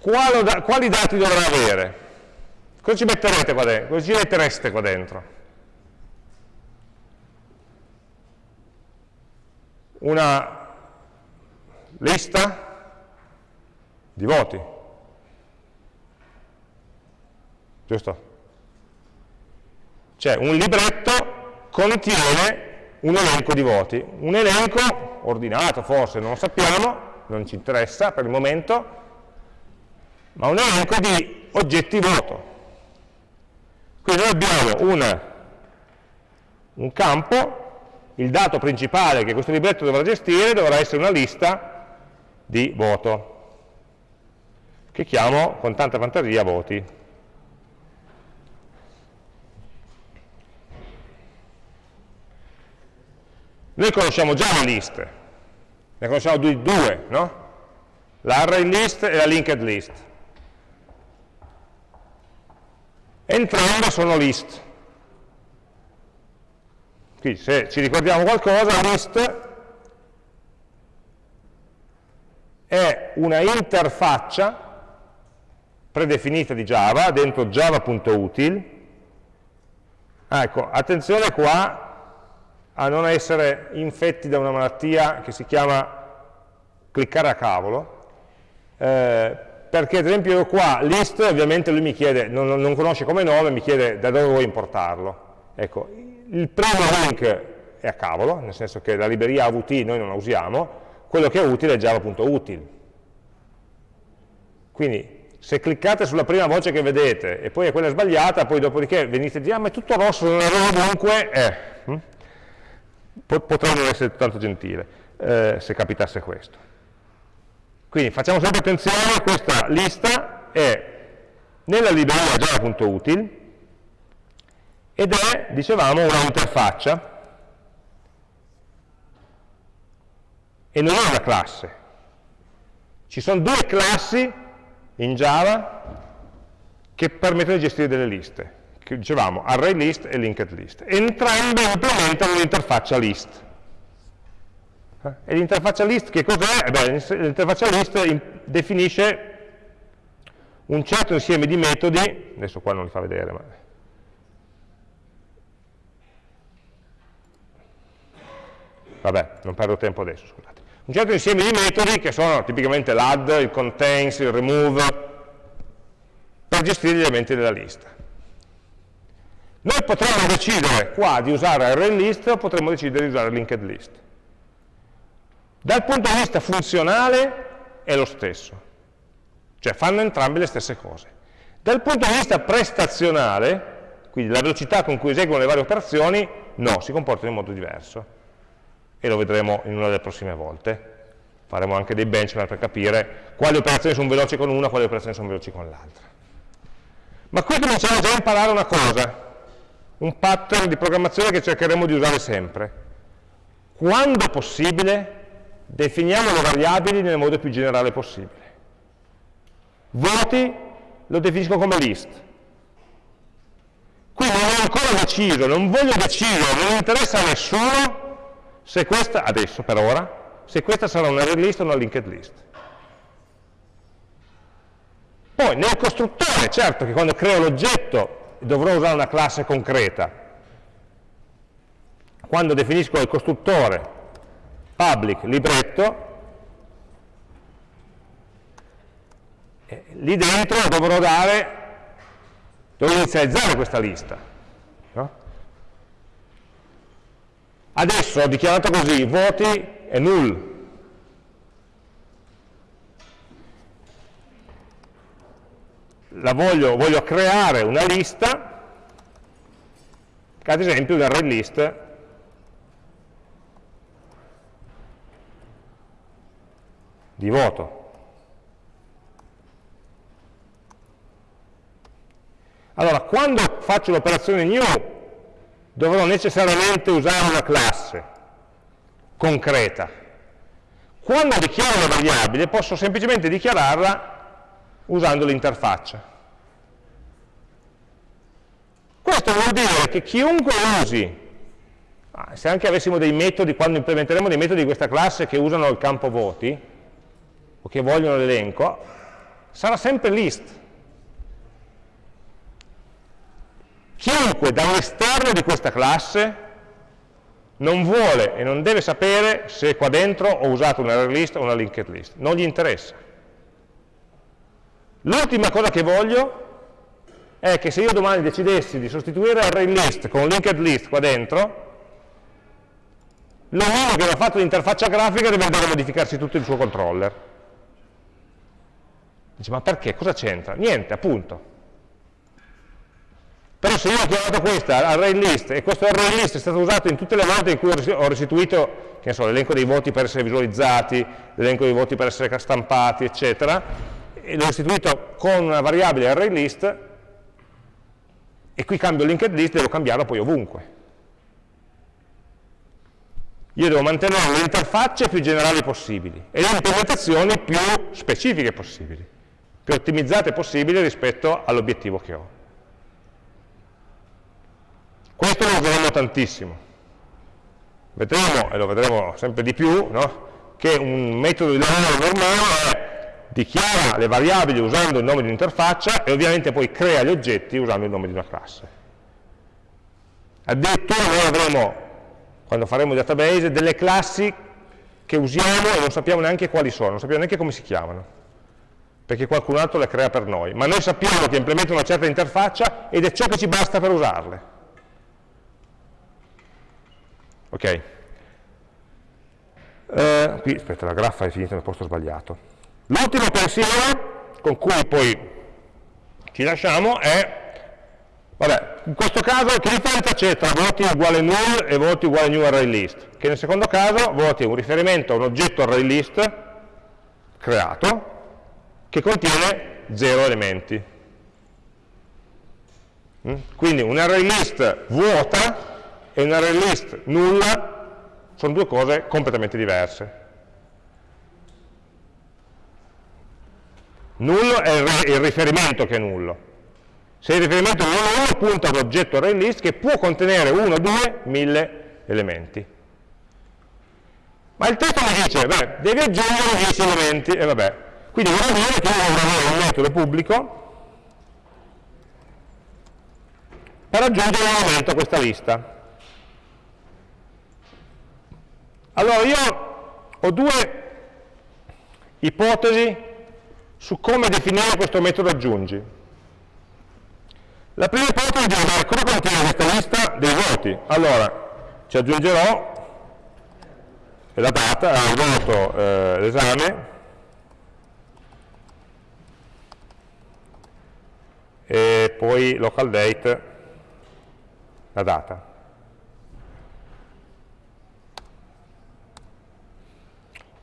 quali, dati dovrà avere? Cosa ci metterete qua dentro? Cosa ci mettereste qua dentro? Una lista di voti. Giusto? Cioè un libretto contiene un elenco di voti, un elenco ordinato forse, non lo sappiamo, non ci interessa per il momento, ma un elenco di oggetti voto. Quindi noi abbiamo un, un campo, il dato principale che questo libretto dovrà gestire dovrà essere una lista di voto, che chiamo con tanta fantasia voti. Noi conosciamo già le liste, ne conosciamo due, no? L'array list e la linked list. Entrambe sono list. Quindi se ci ricordiamo qualcosa, list è una interfaccia predefinita di Java dentro java.util. Ah, ecco, attenzione qua a non essere infetti da una malattia che si chiama cliccare a cavolo, eh, perché ad esempio io qua list ovviamente lui mi chiede, non, non, conosce come nome, mi chiede da dove vuoi importarlo. Ecco, il primo link è a cavolo, nel senso che la libreria AVT noi non la usiamo, quello che è utile è java.util. Quindi se cliccate sulla prima voce che vedete e poi è quella sbagliata, poi dopodiché venite a dire ah ma è tutto rosso, non è ovunque, eh, hm? potrei non essere tanto gentile eh, se capitasse questo. Quindi facciamo sempre attenzione, questa lista è nella libreria java.util ed è, dicevamo, una interfaccia e non è una classe. Ci sono due classi in Java che permettono di gestire delle liste che dicevamo array list e linked list. Entrambe implementano l'interfaccia list. Eh? E l'interfaccia list che cos'è? L'interfaccia list definisce un certo insieme di metodi, adesso qua non li fa vedere, ma vabbè, non perdo tempo adesso, scusate. Un certo insieme di metodi che sono tipicamente l'add, il contains, il remove, per gestire gli elementi della lista. Noi potremmo decidere qua di usare array list o potremmo decidere di usare linked list. Dal punto di vista funzionale è lo stesso, cioè fanno entrambe le stesse cose. Dal punto di vista prestazionale, quindi la velocità con cui eseguono le varie operazioni, no, si comportano in modo diverso. E lo vedremo in una delle prossime volte. Faremo anche dei benchmark per capire quali operazioni sono veloci con una, quali operazioni sono veloci con l'altra. Ma qui cominciamo già a imparare una cosa, un pattern di programmazione che cercheremo di usare sempre. Quando possibile, definiamo le variabili nel modo più generale possibile. Voti lo definisco come list. Qui non ho ancora deciso, non voglio decidere, non interessa a nessuno se questa, adesso per ora, se questa sarà una array list o una linked list. Poi nel costruttore, certo che quando creo l'oggetto dovrò usare una classe concreta. Quando definisco il costruttore public libretto, eh, lì dentro dovrò dare, dovrò inizializzare questa lista. No? Adesso ho dichiarato così, voti è null. La voglio, voglio creare una lista, ad esempio un array list di voto. Allora, quando faccio l'operazione new, dovrò necessariamente usare una classe concreta. Quando dichiaro una variabile, posso semplicemente dichiararla usando l'interfaccia. Questo vuol dire che chiunque usi, se anche avessimo dei metodi, quando implementeremo dei metodi di questa classe che usano il campo voti, o che vogliono l'elenco, sarà sempre list. Chiunque dall'esterno di questa classe non vuole e non deve sapere se qua dentro ho usato una array list o una linked list, non gli interessa. L'ultima cosa che voglio è che se io domani decidessi di sostituire array list con linked list qua dentro, l'uomo che aveva fatto l'interfaccia grafica deve andare a modificarsi tutto il suo controller. Dice, ma perché? Cosa c'entra? Niente, appunto. Però se io ho chiamato questa array list e questo array list è stato usato in tutte le volte in cui ho restituito l'elenco dei voti per essere visualizzati, l'elenco dei voti per essere stampati, eccetera, e l'ho restituito con una variabile array list, e qui cambio linked list, devo cambiarlo poi ovunque. Io devo mantenere le interfacce più generali possibili e le implementazioni più specifiche possibili, più ottimizzate possibili rispetto all'obiettivo che ho. Questo lo useremo tantissimo. Vedremo, e lo vedremo sempre di più, no? che un metodo di lavoro normale è dichiara le variabili usando il nome di un'interfaccia e ovviamente poi crea gli oggetti usando il nome di una classe. Addirittura noi avremo, quando faremo il database, delle classi che usiamo e non sappiamo neanche quali sono, non sappiamo neanche come si chiamano, perché qualcun altro le crea per noi, ma noi sappiamo che implementano una certa interfaccia ed è ciò che ci basta per usarle. Ok? Eh, qui, aspetta, la graffa è finita nel posto sbagliato. L'ultimo pensiero con cui poi ci lasciamo è, vabbè, in questo caso che differenza c'è tra voti uguale null e voti uguale new array list? Che nel secondo caso voti è un riferimento a un oggetto array list creato che contiene zero elementi. Mm? Quindi un array list vuota e un array list nulla sono due cose completamente diverse. Nullo è il riferimento che è nullo. Se il riferimento è nullo, punta all'oggetto array list che può contenere 1, 2, 1000 elementi. Ma il testo mi dice, beh, devi aggiungere 10 elementi, e vabbè. Quindi vuol dire che io avere un metodo pubblico per aggiungere un elemento a questa lista. Allora io ho due ipotesi su come definire questo metodo aggiungi. La prima ipotesi è vedere cosa contiene questa lista dei voti. Allora, ci aggiungerò la data, il voto, eh, l'esame, e poi local date, la data.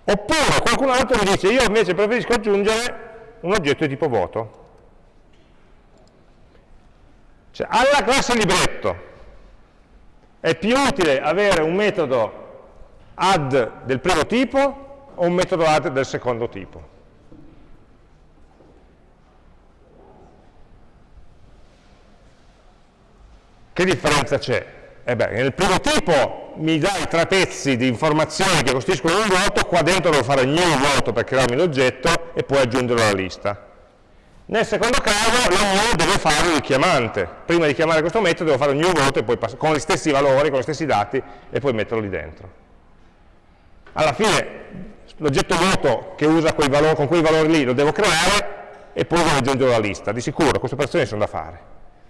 Oppure qualcun altro mi dice, io invece preferisco aggiungere un oggetto di tipo voto. Cioè, alla classe libretto è più utile avere un metodo add del primo tipo o un metodo add del secondo tipo. Che differenza c'è? Eh beh, nel primo tipo mi dà i tre pezzi di informazioni che costituiscono un voto, qua dentro devo fare new voto per crearmi l'oggetto e poi aggiungerlo alla lista. Nel secondo caso la new deve fare il richiamante. Prima di chiamare questo metodo devo fare un new voto con gli stessi valori, con gli stessi dati e poi metterlo lì dentro. Alla fine l'oggetto voto che usa quei valori, con quei valori lì lo devo creare e poi devo aggiungerlo alla lista. Di sicuro queste operazioni sono da fare.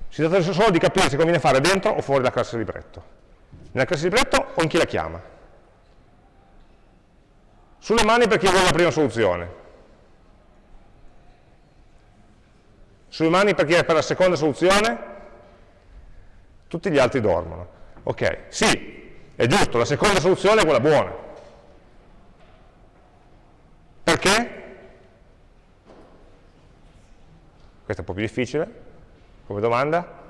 Si tratta solo di capire se conviene fare dentro o fuori la classe libretto. Nella classe libretto o in chi la chiama. Sulle mani per chi vuole la prima soluzione. Sulle mani per chi è per la seconda soluzione? Tutti gli altri dormono. Ok, sì, è giusto, la seconda soluzione è quella buona. Perché? Questa è un po' più difficile come domanda?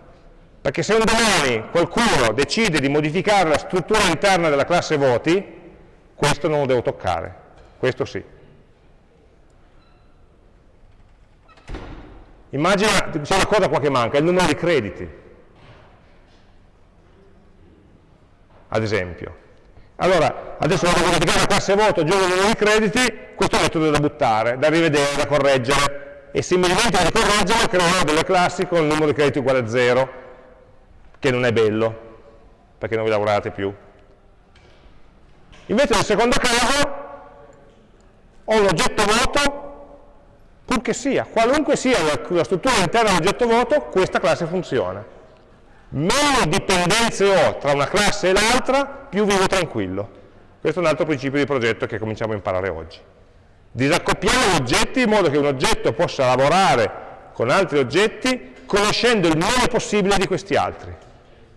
Perché se un domani qualcuno decide di modificare la struttura interna della classe voti, questo non lo devo toccare, questo sì. Immagina, c'è una cosa qua che manca, il numero di crediti, ad esempio. Allora, adesso vado a modificare la classe voto, aggiungo il numero di crediti, questo metodo da buttare, da rivedere, da correggere, e se mi dimentico di correggerlo creerò delle classi con il numero di crediti uguale a 0, che non è bello, perché non vi lavorate più. Invece nel secondo caso ho un oggetto voto, purché sia, qualunque sia la, struttura interna dell'oggetto voto, questa classe funziona. Meno dipendenze ho tra una classe e l'altra, più vivo tranquillo. Questo è un altro principio di progetto che cominciamo a imparare oggi. Disaccoppiamo gli oggetti in modo che un oggetto possa lavorare con altri oggetti conoscendo il meno possibile di questi altri.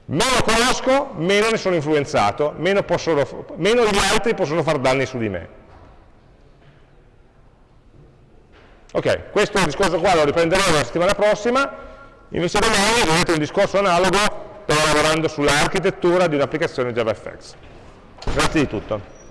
Meno conosco, meno ne sono influenzato, meno, possono, meno gli altri possono far danni su di me. Ok, questo discorso qua lo riprenderemo la settimana prossima, invece domani vedrete un discorso analogo, sto lavorando sull'architettura di un'applicazione JavaFX. Grazie di tutto.